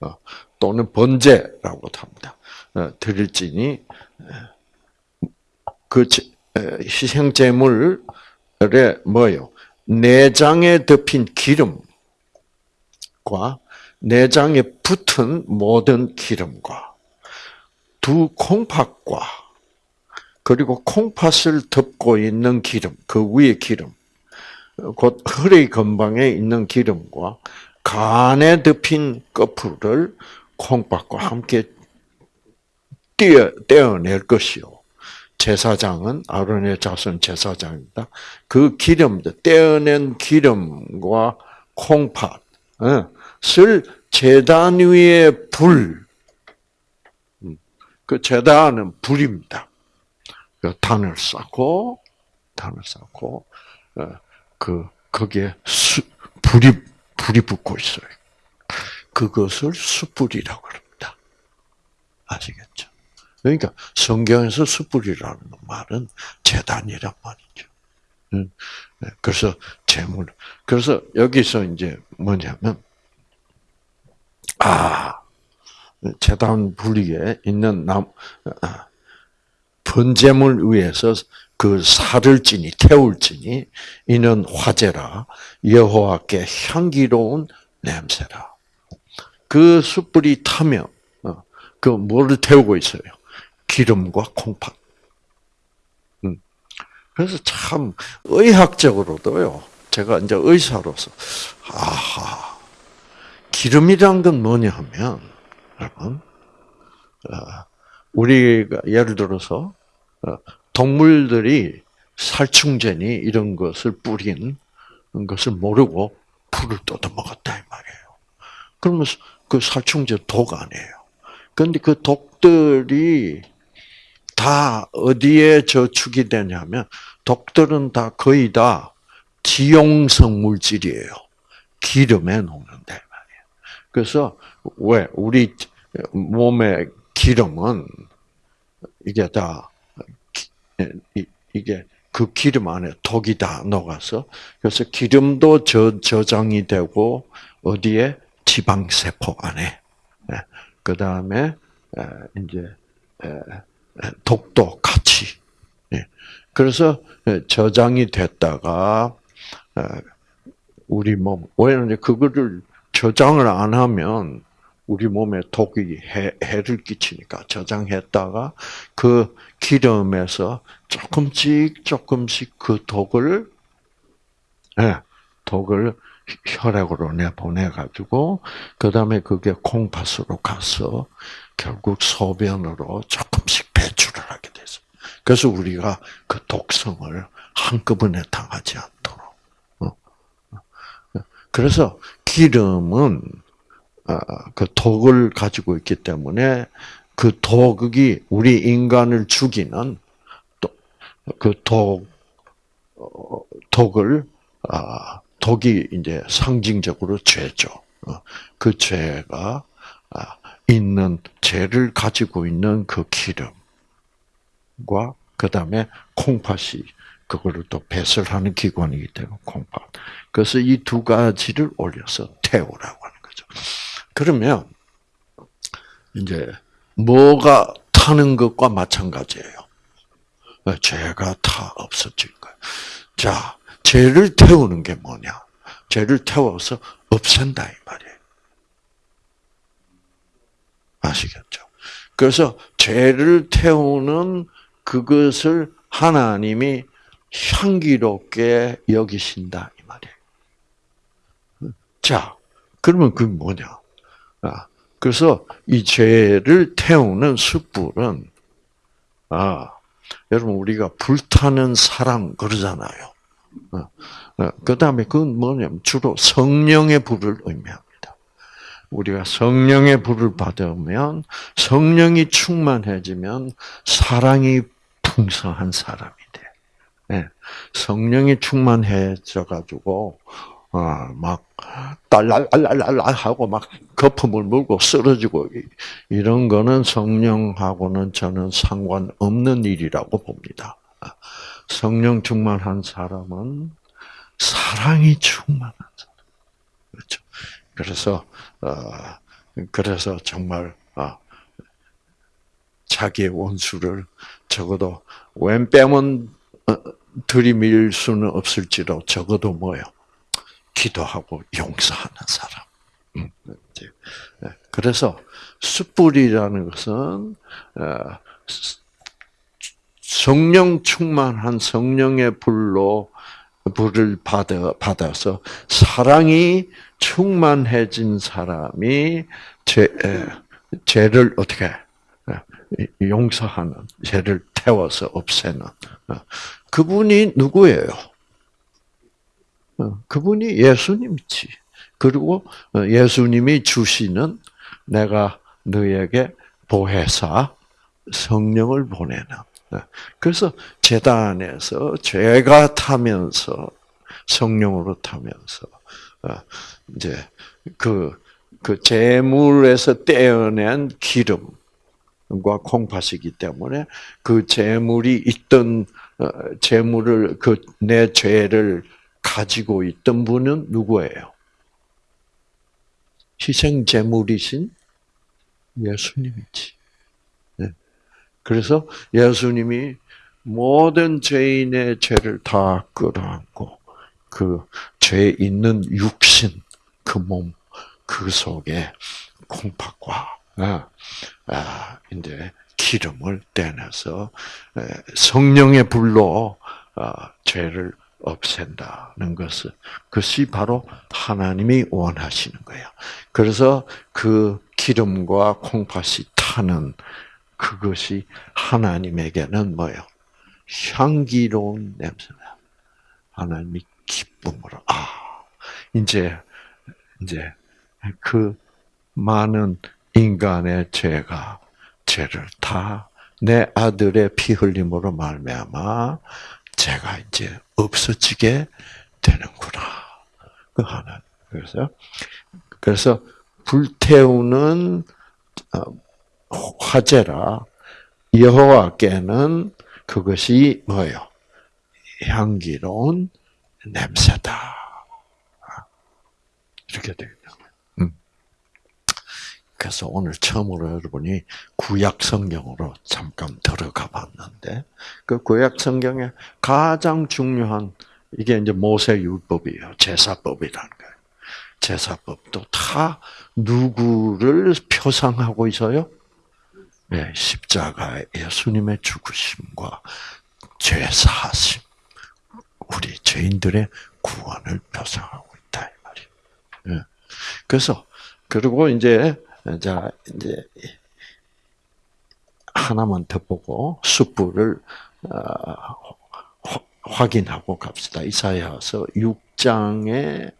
어, 또는 번제라고 합니다. 어, 드릴지니 예, 그 희생 제물에 뭐요? 내장에 덮인 기름과 내장에 붙은 모든 기름과 두 콩팥과 그리고 콩팥을 덮고 있는 기름, 그 위에 기름, 곧 허리 근방에 있는 기름과 간에 덮인 거풀을 콩팥과 함께 떼어, 떼어낼 것이요. 제사장은 아론의 자손 제사장입니다. 그 기름, 떼어낸 기름과 콩팥을 제단 위에 불, 그 제단은 불입니다. 그 단을 쌓고 단을 쌓고 어, 그 거기에 수, 불이 불이 붙고 있어요. 그것을 숯불이라고 합니다. 아시겠죠? 그러니까 성경에서 숯불이라는 말은 재단이란 말이죠. 네, 그래서 재물. 그래서 여기서 이제 뭐냐면 아 재단 분리에 있는 남 아, 번제물 위에서 그 살을 찌니 태울 찌니 이는 화제라 여호와께 향기로운 냄새라. 그 숯불이 타면 어, 그 뭐를 태우고 있어요? 기름과 콩팥. 음. 그래서 참 의학적으로도요. 제가 이제 의사로서 아하 기름이란 건 뭐냐 하면 여러분, 어, 우리가 예를 들어서 어, 동물들이 살충제니 이런 것을 뿌린 것을 모르고 풀을 뜯어 먹었다 이 말이에요. 그러면 그 살충제 독 아니에요. 근데 그 독들이 다 어디에 저축이 되냐면 독들은 다 거의 다 지용성 물질이에요. 기름에 녹는다 말이에요. 그래서 왜? 우리 몸의 기름은 이게 다 이게 그 기름 안에 독이 다 녹아서 그래서 기름도 저, 저장이 되고 어디에? 지방 세포 안에. 그 다음에 이제 독도 같이. 예. 그래서 저장이 됐다가 우리 몸 왜냐면 그거를 저장을 안 하면 우리 몸에 독이 해, 해를 끼치니까 저장했다가 그 기름에서 조금씩 조금씩 그 독을 예, 독을 혈액으로 내보내 가지고 그 다음에 그게 콩팥으로 가서 결국 소변으로 조금씩 배출을 하게 돼서 그래서 우리가 그 독성을 한꺼번에 당하지 않도록. 어. 그래서 기름은 아, 그 독을 가지고 있기 때문에 그 독이 우리 인간을 죽이는 그 독, 어, 독을, 아, 독이 이제 상징적으로 죄죠. 어, 그 죄가 아, 있는 죄를 가지고 있는 그 기름과 그 다음에 콩팥이 그거를 또 배설하는 기관이기 때문에 콩팥. 그래서 이 두 가지를 올려서 태우라고 하는 거죠. 그러면 이제 뭐가 타는 것과 마찬가지예요. 죄가 다 없어질 거예요. 자, 죄를 태우는 게 뭐냐? 죄를 태워서 없앤다 이 말이에요. 아시겠죠? 그래서 죄를 태우는 그것을 하나님이 향기롭게 여기신다 이 말이에요. 자, 그러면 그게 뭐냐? 아, 그래서 이 죄를 태우는 숯불은 아 여러분 우리가 불타는 사랑 그러잖아요. 어, 어, 그 다음에 그건 뭐냐면 주로 성령의 불을 의미합니다. 우리가 성령의 불을 받으면 성령이 충만해지면 사랑이 풍성한 사람이 돼. 네. 성령이 충만해져 가지고 어, 막 딸랄랄랄랄 하고 막 거품을 물고 쓰러지고 이런 거는 성령하고는 저는 상관없는 일이라고 봅니다. 성령 충만한 사람은 사랑이 충만한 사람. 그렇죠. 그래서 어, 그래서 정말 어, 자기의 원수를 적어도 왼 뺨은 어, 들이밀 수는 없을지라도 적어도 뭐요 기도하고 용서하는 사람. 음, 네. 그래서 숯불이라는 것은 어, 성령 충만한 성령의 불로 불을 받아 받아서 사랑이 충만해진 사람이 죄 죄를 어떻게 용서하는 죄를 태워서 없애는 어, 그분이 누구예요? 어, 그분이 예수님이지. 그리고 어, 예수님이 주시는 내가 너에게 보혜사 성령을 보내는. 어, 그래서 재단에서 죄가 타면서 성령으로 타면서 이제 그, 그 재물에서 떼어낸 기름과 콩팥이기 때문에 그 재물이 있던 재물을 그 내 죄를 가지고 있던 분은 누구예요? 희생 제물이신 예수님이지. 네. 그래서 예수님이 모든 죄인의 죄를 다 끌어안고 그 죄 있는 육신 그 몸 그 속에 콩팥과 아, 아, 이제 기름을 떼내서 성령의 불로 아, 죄를 없앤다는 것은 그것이 바로 하나님이 원하시는 거예요. 그래서 그 기름과 콩팥이 타는 그것이 하나님에게는 뭐예요? 향기로운 냄새나. 하나님이 기쁨으로 아 이제 이제 그 많은 인간의 죄가 죄를 다 내 아들의 피 흘림으로 말미암아 죄가 이제 없어지게 되는구나. 그 하나. 그래서 그래서 불태우는 어, 화제라 여호와께는 그것이 뭐요? 향기로운 냄새다. 이렇게. 음. 그래서 오늘 처음으로 여러분이 구약 성경으로 잠깐 들어가 봤는데 그 구약 성경에 가장 중요한 이게 이제 모세 율법이에요. 제사법이라는 거예요. 제사법도 다 누구를 표상하고 있어요? 네, 십자가 예수님의 죽으심과 죄사하심, 우리 죄인들의 구원을 표상하고 있다 이 말이에요. 네. 그래서 그리고 이제 자 이제 하나만 더 보고 숯불을 어, 확인하고 갑시다. 이사야서 6장에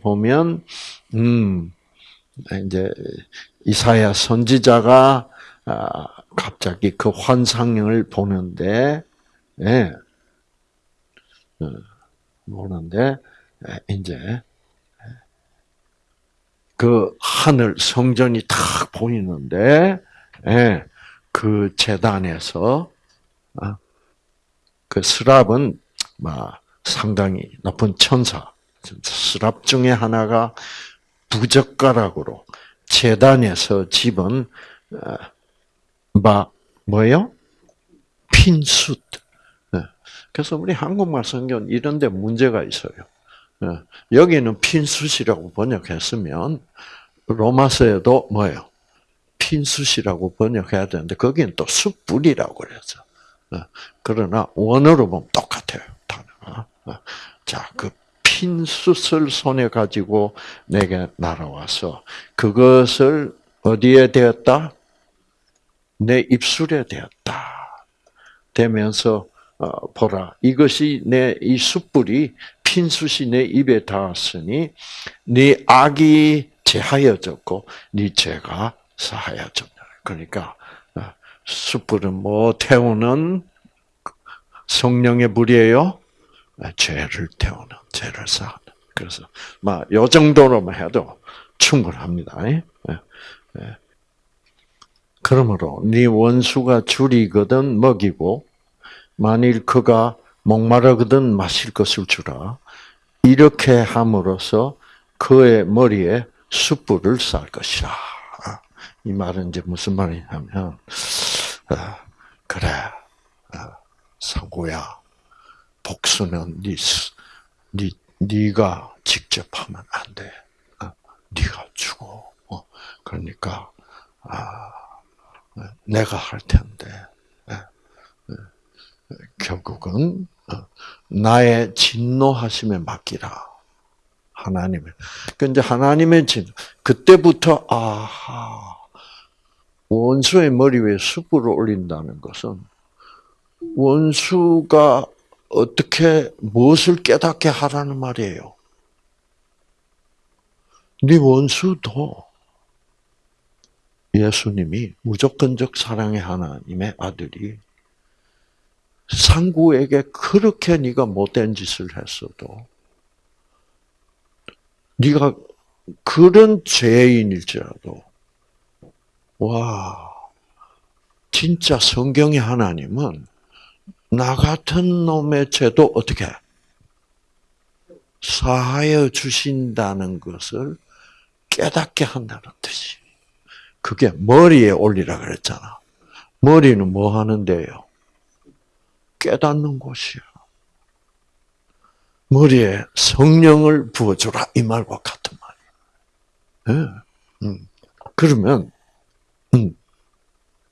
보면 음 이제 이사야 선지자가 아, 갑자기 그 환상을 보는데 예. 어, 보는데 이제 그 하늘 성전이 탁 보이는데 예. 그 재단에서 아, 그 스랍은 막 상당히 높은 천사 스랍 중에 하나가 부젓가락으로 재단에서 집은 막 뭐요? 핀숫. 네. 그래서 우리 한국말 성경 이런데 문제가 있어요. 네. 여기는 핀숫이라고 번역했으면 로마서에도 뭐예요? 핀숫이라고 번역해야 되는데 거기는 또 숯불이라고 그랬어. 네. 그러나 원어로 보면 똑같아요. 단어가. 자, 그 핀숫을 손에 가지고 내게 날아와서 그것을 어디에 되었다? 내 입술에 되었다. 되면서 어, 보라 이것이 내 이 숯불이 핀 숯이 내 입에 닿았으니 네 악이 제하여졌고 네 죄가 사하여졌다. 그러니까 어, 숯불은 뭐 태우는 성령의 불이에요. 아, 죄를 태우는 죄를 쌓는. 그래서 막요 정도로만 해도 충분합니다. 예? 예. 그러므로 네 원수가 줄이거든 먹이고 만일 그가 목마르거든 마실 것을 주라. 이렇게 함으로써 그의 머리에 숯불을 쌀 것이라. 이 말은 이제 무슨 말이냐면, 아, 그래, 아, 상고야, 복수는 네, 네, 네가 직접 하면 안 돼. 아, 네가 죽어. 어, 그러니까, 아, 내가 할 텐데 결국은 어, 나의 진노하심에 맡기라. 하나님의. 근데 하나님의 진 그때부터 아하 원수의 머리 위에 숯불을 올린다는 것은 원수가 어떻게 무엇을 깨닫게 하라는 말이에요. 네 원수도 예수님이 무조건적 사랑의 하나님의 아들이 상구에게 그렇게 네가 못된 짓을 했어도 네가 그런 죄인일지라도 와 진짜 성경의 하나님은 나 같은 놈의 죄도 어떻게 사하여 주신다는 것을 깨닫게 한다는 뜻이. 그게 머리에 올리라 그랬잖아. 머리는 뭐 하는데요? 깨닫는 곳이야. 머리에 성령을 부어주라 이 말과 같은 말이야. 네. 음. 그러면 음.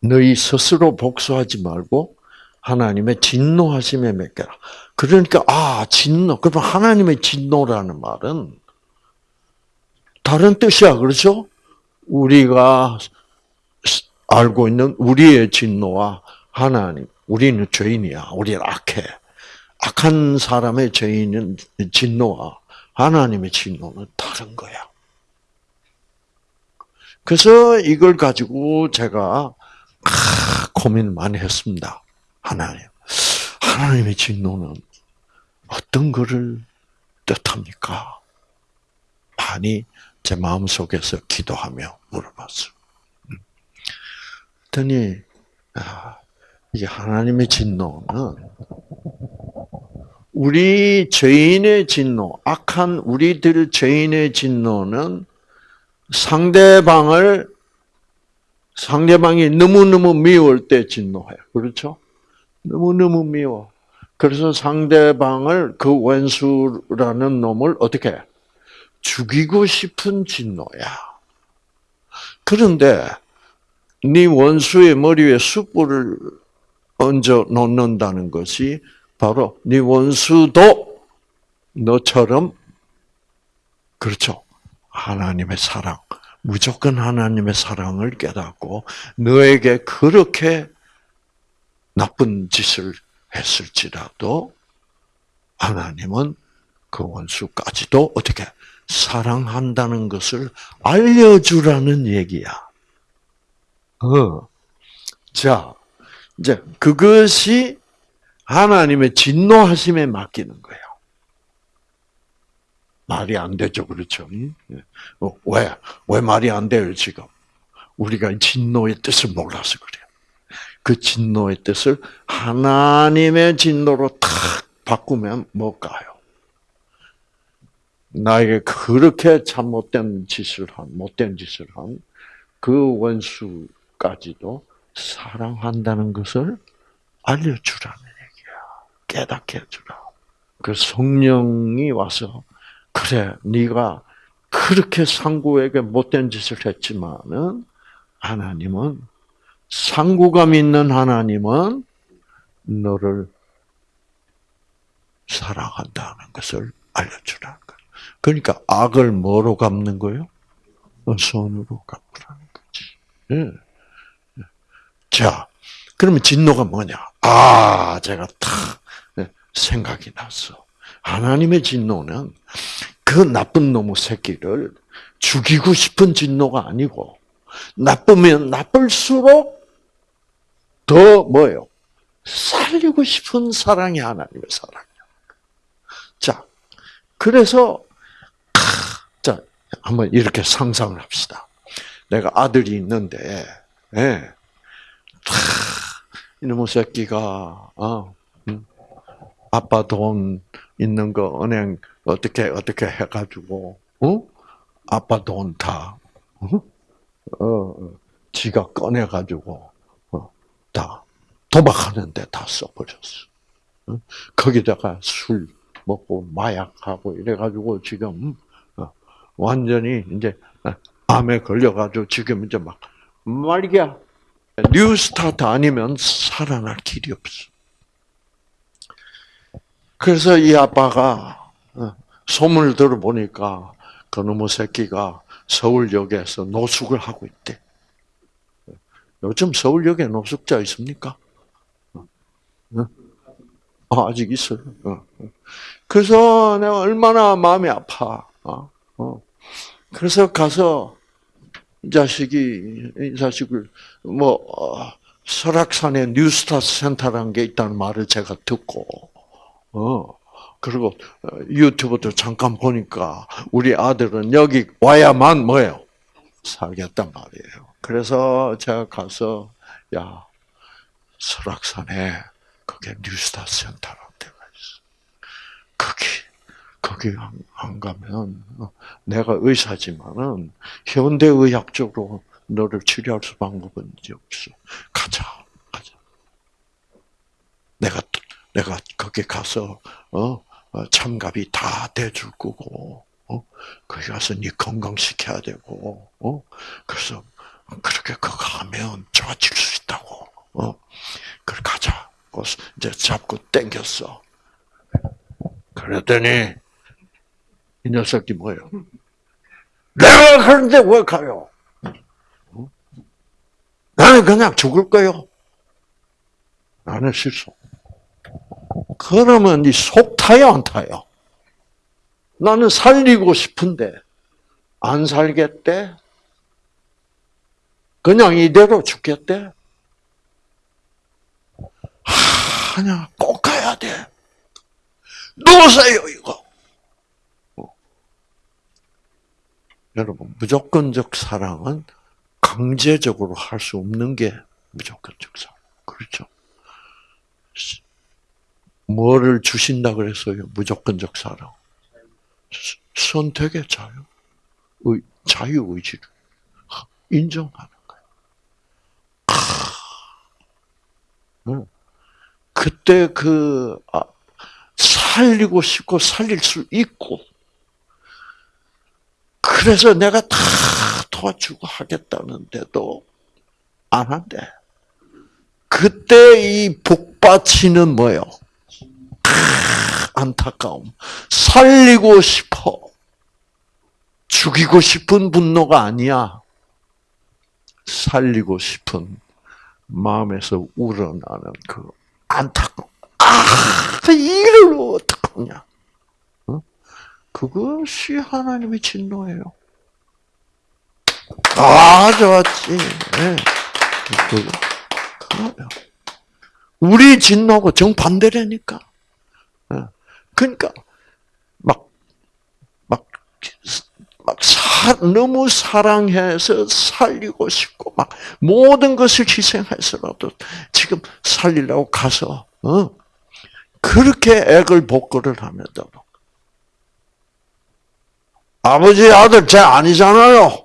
너희 스스로 복수하지 말고 하나님의 진노하심에 맡겨라. 그러니까 아 진노. 그러면 하나님의 진노라는 말은 다른 뜻이야, 그렇죠? 우리가 알고 있는 우리의 진노와 하나님, 우리는 죄인이야. 우리는 악해. 악한 사람의 죄인은 진노와 하나님의 진노는 다른 거야. 그래서 이걸 가지고 제가 아, 고민 많이 했습니다. 하나님. 하나님의 진노는 어떤 것을 뜻합니까? 많이 제 마음속에서 기도하며 물어봤어요. 그랬더니 아, 이게 하나님의 진노는 우리 죄인의 진노, 악한 우리들 죄인의 진노는 상대방을 상대방이 너무너무 미울 때 진노해요. 그렇죠? 너무너무 미워. 그래서 상대방을 그 원수라는 놈을 어떻게 죽이고 싶은 진노야. 그런데 네 원수의 머리 에 숯불을 얹어 놓는다는 것이 바로 네 원수도 너처럼 그렇죠. 하나님의 사랑, 무조건 하나님의 사랑을 깨닫고 너에게 그렇게 나쁜 짓을 했을지라도 하나님은 그 원수까지도 어떻게 사랑한다는 것을 알려주라는 얘기야. 어. 자, 이제 그것이 하나님의 진노하심에 맡기는 거예요. 말이 안 되죠, 그렇죠? 어, 왜? 왜 말이 안 돼요, 지금? 우리가 진노의 뜻을 몰라서 그래요. 그 진노의 뜻을 하나님의 진노로 탁 바꾸면 뭘까요? 나에게 그렇게 잘못된 짓을 한, 못된 짓을 한 그 원수까지도 사랑한다는 것을 알려주라는 얘기야. 깨닫게 해주라. 그 성령이 와서 그래, 네가 그렇게 상구에게 못된 짓을 했지만은 하나님은 상구감 있는 하나님은 너를 사랑한다는 것을 알려주라는 거예요. 그러니까 악을 뭐로 갚는 거예요? 손으로 갚으라는 거지. 예. 자, 그러면 진노가 뭐냐? 아, 제가 탁 생각이 났어. 하나님의 진노는 그 나쁜 놈의 새끼를 죽이고 싶은 진노가 아니고 나쁘면 나쁠수록 더 뭐예요? 살리고 싶은 사랑이 하나님의 사랑이야. 자, 그래서 자 한번 이렇게 상상을 합시다. 내가 아들이 있는데, 예, 이놈의 새끼가 어, 음, 아빠 돈 있는 거 은행 어떻게 어떻게 해가지고 어? 아빠 돈 다 어? 어, 지가 꺼내가지고 어, 다 도박하는데 다 써버렸어. 어? 거기다가 술 먹고 마약하고 이래가지고 지금 어, 완전히 이제 암에 걸려가지고 지금 이제 막 말이야 New Start 아니면 살아날 길이 없어. 그래서 이 아빠가 어, 소문을 들어보니까 그놈의 새끼가 서울역에서 노숙을 하고 있대. 요즘 서울역에 노숙자 있습니까? 어, 아직 있어요. 어. 그래서 내가 얼마나 마음이 아파. 그래서 가서 이 자식이 이 자식을 뭐 설악산에 뉴스타 센터라는 게 있다는 말을 제가 듣고 어. 그리고 유튜브도 잠깐 보니까 우리 아들은 여기 와야만 뭐예요? 살겠단 말이에요. 그래서 제가 가서 야 설악산에 그게 뉴스타 센터라는 데가 있어. 거기 거기 안, 안 가면 내가 의사지만은 현대 의학적으로 너를 치료할 수 방법은 없어. 가자, 가자. 내가 내가 거기 가서 어, 어 참갑이 다 대줄 거고 어? 거기 가서 네 건강 시켜야 되고 어? 그래서 그렇게 그거 하면 좋아질 수 있다고 어? 그래 가자. 이제 잡고 땡겼어. 그랬더니 이 녀석이 뭐예요? 내가 그런데 왜 가요? 어? 나는 그냥 죽을 거요. 나는 실수. 그러면 이속 타요, 안 타요? 나는 살리고 싶은데 안 살겠대? 그냥 이대로 죽겠대? 아니야, 꼭 가야 돼. 놓으세요, 이거. 어. 여러분, 무조건적 사랑은 강제적으로 할 수 없는 게 무조건적 사랑. 그렇죠? 뭐를 주신다 그랬어요? 무조건적 사랑. 선택의 자유. 의, 자유의지를 인정하는 거예요. 아, 그때 그, 아, 살리고 싶고 살릴 수 있고, 그래서 내가 다 도와주고 하겠다는데도 안 한대. 그때 이 복받치는 뭐요? 안타까움. 살리고 싶어. 죽이고 싶은 분노가 아니야. 살리고 싶은 마음에서 우러나는 그 안타까움. 아, 이를 어떡하냐. 어? 그것이 하나님의 진노예요. 아, 좋았지. 네. 그거요. 우리 진노하고 정반대라니까. 그러니까 막, 막, 막 사, 너무 사랑해서 살리고 싶고 막 모든 것을 희생해서라도 지금 살리려고 가서 어? 그렇게 액을 복구를 하면도 아버지 아들 제 아니잖아요.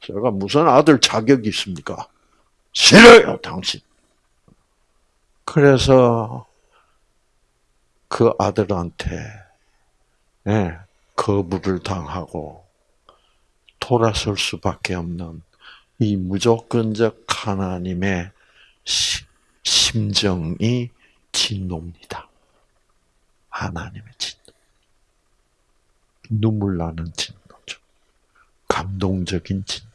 제가 무슨 아들 자격이 있습니까? 싫어요 당신. 그래서 그 아들한테 예, 거부를 당하고 돌아설 수밖에 없는 이 무조건적 하나님의 시, 심정이 진노입니다. 하나님의 진노. 눈물 나는 진노죠. 감동적인 진노죠.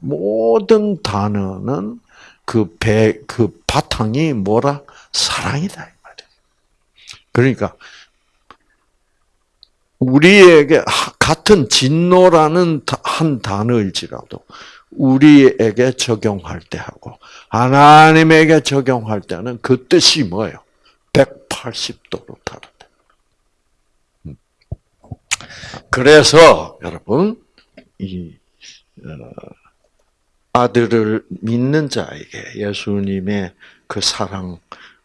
모든 단어는 그 배, 그 바탕이 뭐라? 사랑이다. 그러니까 우리에게 같은 진노라는 한 단어일지라도 우리에게 적용할 때 하고 하나님에게 적용할 때는 그 뜻이 뭐예요? 180도로 다르다. 음. 그래서 여러분 이 어, 아들을 믿는 자에게 예수님의 그 사랑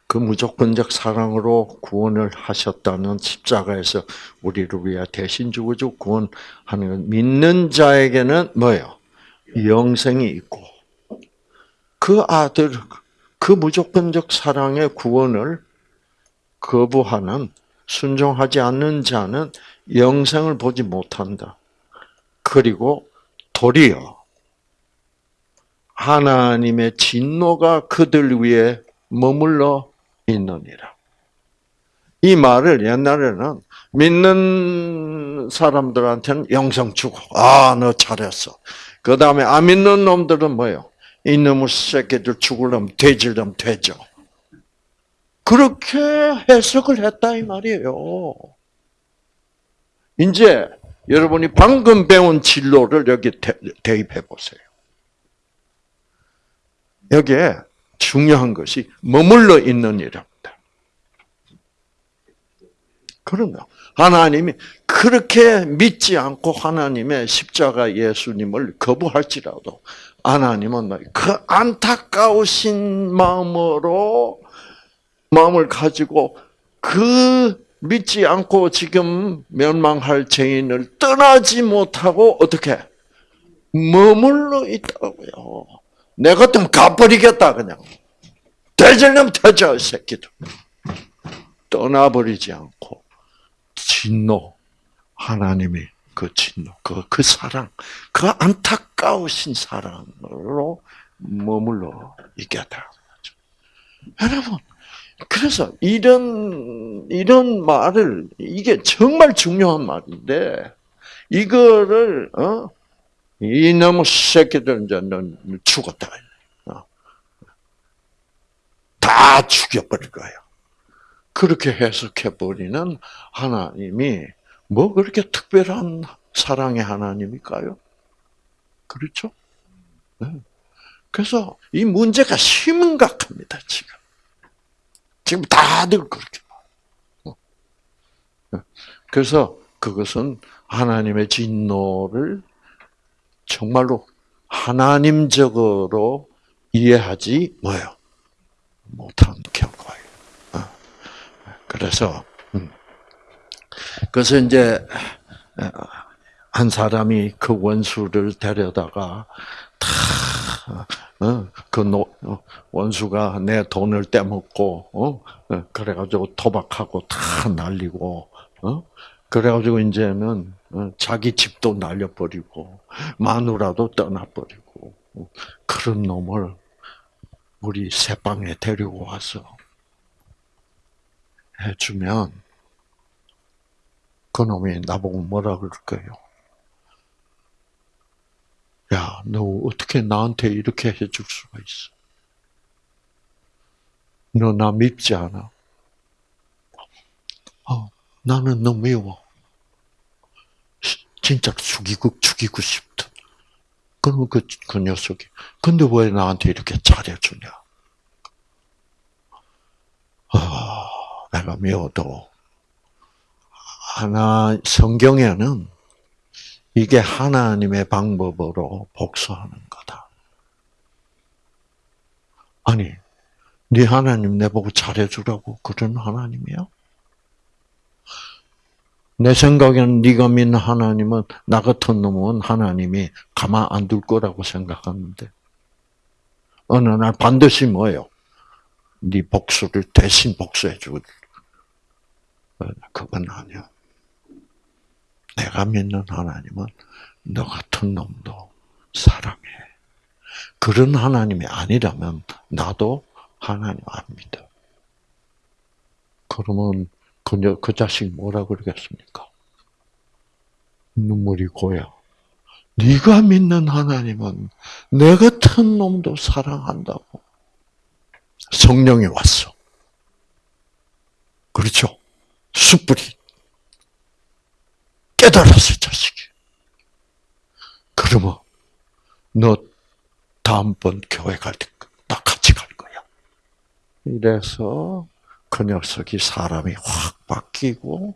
그 무조건적 사랑으로 구원을 하셨다는 십자가에서 우리를 위해 대신 죽어주 구원하는 믿는 자에게는 뭐예요? 영생이 있고 그 아들 그 무조건적 사랑의 구원을 거부하는 순종하지 않는 자는 영생을 보지 못한다. 그리고 도리어 하나님의 진노가 그들 위에 머물러 있느니라. 이 말을 옛날에는 믿는 사람들한테는 영성 주고, 아, 너 잘했어. 그 다음에 안 믿는 놈들은 뭐예요? 이놈의 새끼들 죽으려면 돼지려면 되죠. 그렇게 해석을 했다 이 말이에요. 이제 여러분이 방금 배운 진로를 여기 대입해 보세요. 여기에 중요한 것이 머물러 있는 일입니다. 그런가? 하나님이 그렇게 믿지 않고 하나님의 십자가 예수님을 거부할지라도 하나님은 그 안타까우신 마음으로 마음을 가지고 그 믿지 않고 지금 멸망할 죄인을 떠나지 못하고 어떻게 머물러 있다고요. 내 같으면 가버리겠다 그냥. 대절면 터져 새끼들. 떠나버리지 않고 진노 하나님의 그 진노 그, 그 사랑 그 안타까우신 사랑으로 머물러 있겠다. 여러분 그래서 이런 이런 말을 이게 정말 중요한 말인데 이거를 어? 이놈의 새끼들 이제 넌 죽었다. 어. 다 죽여버릴 거예요. 그렇게 해석해 버리는 하나님이 뭐 그렇게 특별한 사랑의 하나님일까요? 그렇죠? 그래서 이 문제가 심각합니다, 지금. 지금 다들 그렇게 봐. 그래서 그것은 하나님의 진노를 정말로 하나님적으로 이해하지 뭐요 못한 결과예요. 어. 그래서 음. 그래서 이제 한 사람이 그 원수를 데려다가 다 그 어, 원수가 내 돈을 떼먹고 어? 그래가지고 도박하고 다 날리고 그래가지고 이제는 자기 집도 날려버리고 마누라도 떠나버리고 그런 놈을 우리 새방에 데리고 와서 해주면 그 놈이 나보고 뭐라 그럴까요? 야, 너 어떻게 나한테 이렇게 해줄 수가 있어? 너 나 밉지 않아? 어, 나는 너 미워. 진짜 죽이고, 죽이고 싶다. 그러면 그, 그 녀석이, 근데 왜 나한테 이렇게 잘해주냐? 아, 내가 미워도, 하나, 성경에는 이게 하나님의 방법으로 복수하는 거다. 아니, 네 하나님 내보고 잘해주라고 그런 하나님이야? 내 생각에는 네가 믿는 하나님은 나 같은 놈은 하나님이 가만 안 둘 거라고 생각하는데 어느 날 반드시 뭐예요? 네 복수를 대신 복수해 줄. 그건 아니야. 내가 믿는 하나님은 너 같은 놈도 사랑해. 그런 하나님이 아니라면 나도 하나님 안 믿어. 그러면 그, 그 자식 뭐라 그러겠습니까? 눈물이 고여. 네가 믿는 하나님은 내 같은 놈도 사랑한다고. 성령이 왔어. 그렇죠? 숯불이 깨달았어, 자식이. 그러면 너 다음번 교회 갈 때 나 같이 갈 거야. 이래서 그 녀석이 사람이 확 바뀌고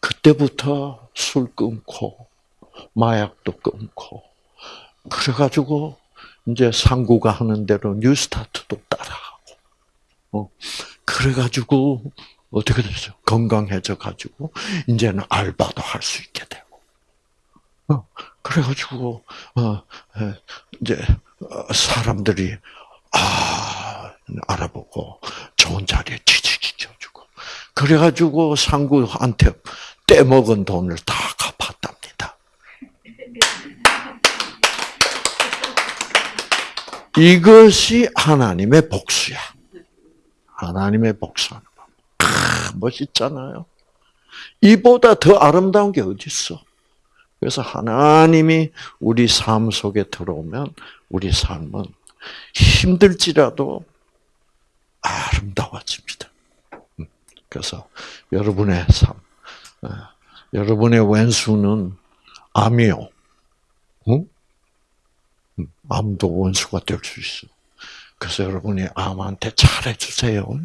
그때부터 술 끊고 마약도 끊고 그래가지고 이제 상구가 하는 대로 뉴스타트도 따라하고 어 그래가지고 어떻게 됐어? 건강해져 가지고 이제는 알바도 할 수 있게 되고. 어, 그래가지고 어, 이제 어, 사람들이 아 알아보고 좋은 자리에 취직시켜주고 그래가지고 상구한테 떼먹은 돈을 다 갚았답니다. 이것이 하나님의 복수야. 하나님의 복수하는 멋있잖아요. 이보다 더 아름다운 게 어디 있어? 그래서 하나님이 우리 삶 속에 들어오면 우리 삶은 힘들지라도 아름다워집니다. 음, 그래서 여러분의 삶, 어, 여러분의 왼수는 암이요. 응? 음, 암도 원수가 될 수 있어. 그래서 여러분이 암한테 잘해주세요.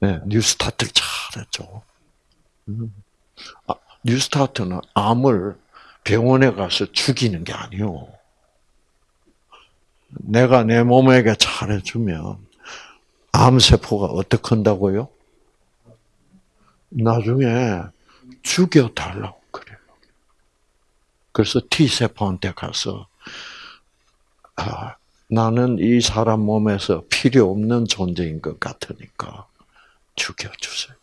네, 뉴스타트를 잘했죠. 음. 아, 뉴스타트는 암을 병원에 가서 죽이는 게 아니요. 내가 내 몸에게 잘해주면 암세포가 어떻게 한다고요? 나중에 죽여달라고 그래요. 그래서 T세포한테 가서, 아, 나는 이 사람 몸에서 필요 없는 존재인 것 같으니까, 죽여주세요.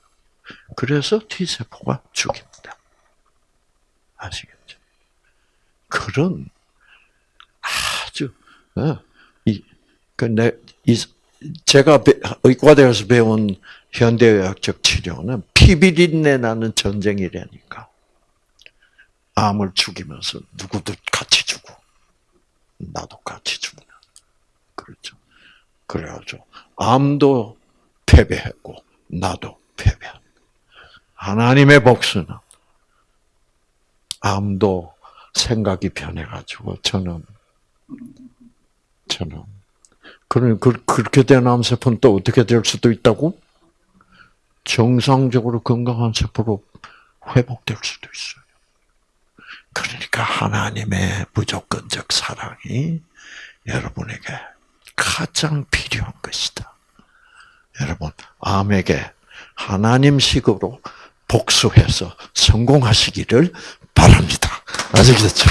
그래서 T세포가 죽입니다. 아시겠죠? 그런 아주, 어, 이, 그, 내, 이, 제가 의과대에서 배운 현대의학적 치료는 피비린내 나는 전쟁이라니까. 암을 죽이면서 누구도 같이 죽고, 나도 같이 죽는. 그렇죠. 그래가지고, 암도 패배했고, 나도 패배한. 하나님의 복수는 암도 생각이 변해가지고 저는 처럼. 그러 그, 그렇게 된 암 세포는 또 어떻게 될 수도 있다고? 정상적으로 건강한 세포로 회복될 수도 있어요. 그러니까 하나님의 무조건적 사랑이 여러분에게 가장 필요한 것이다. 여러분, 암에게 하나님식으로 복수해서 성공하시기를 바랍니다. 아시겠죠?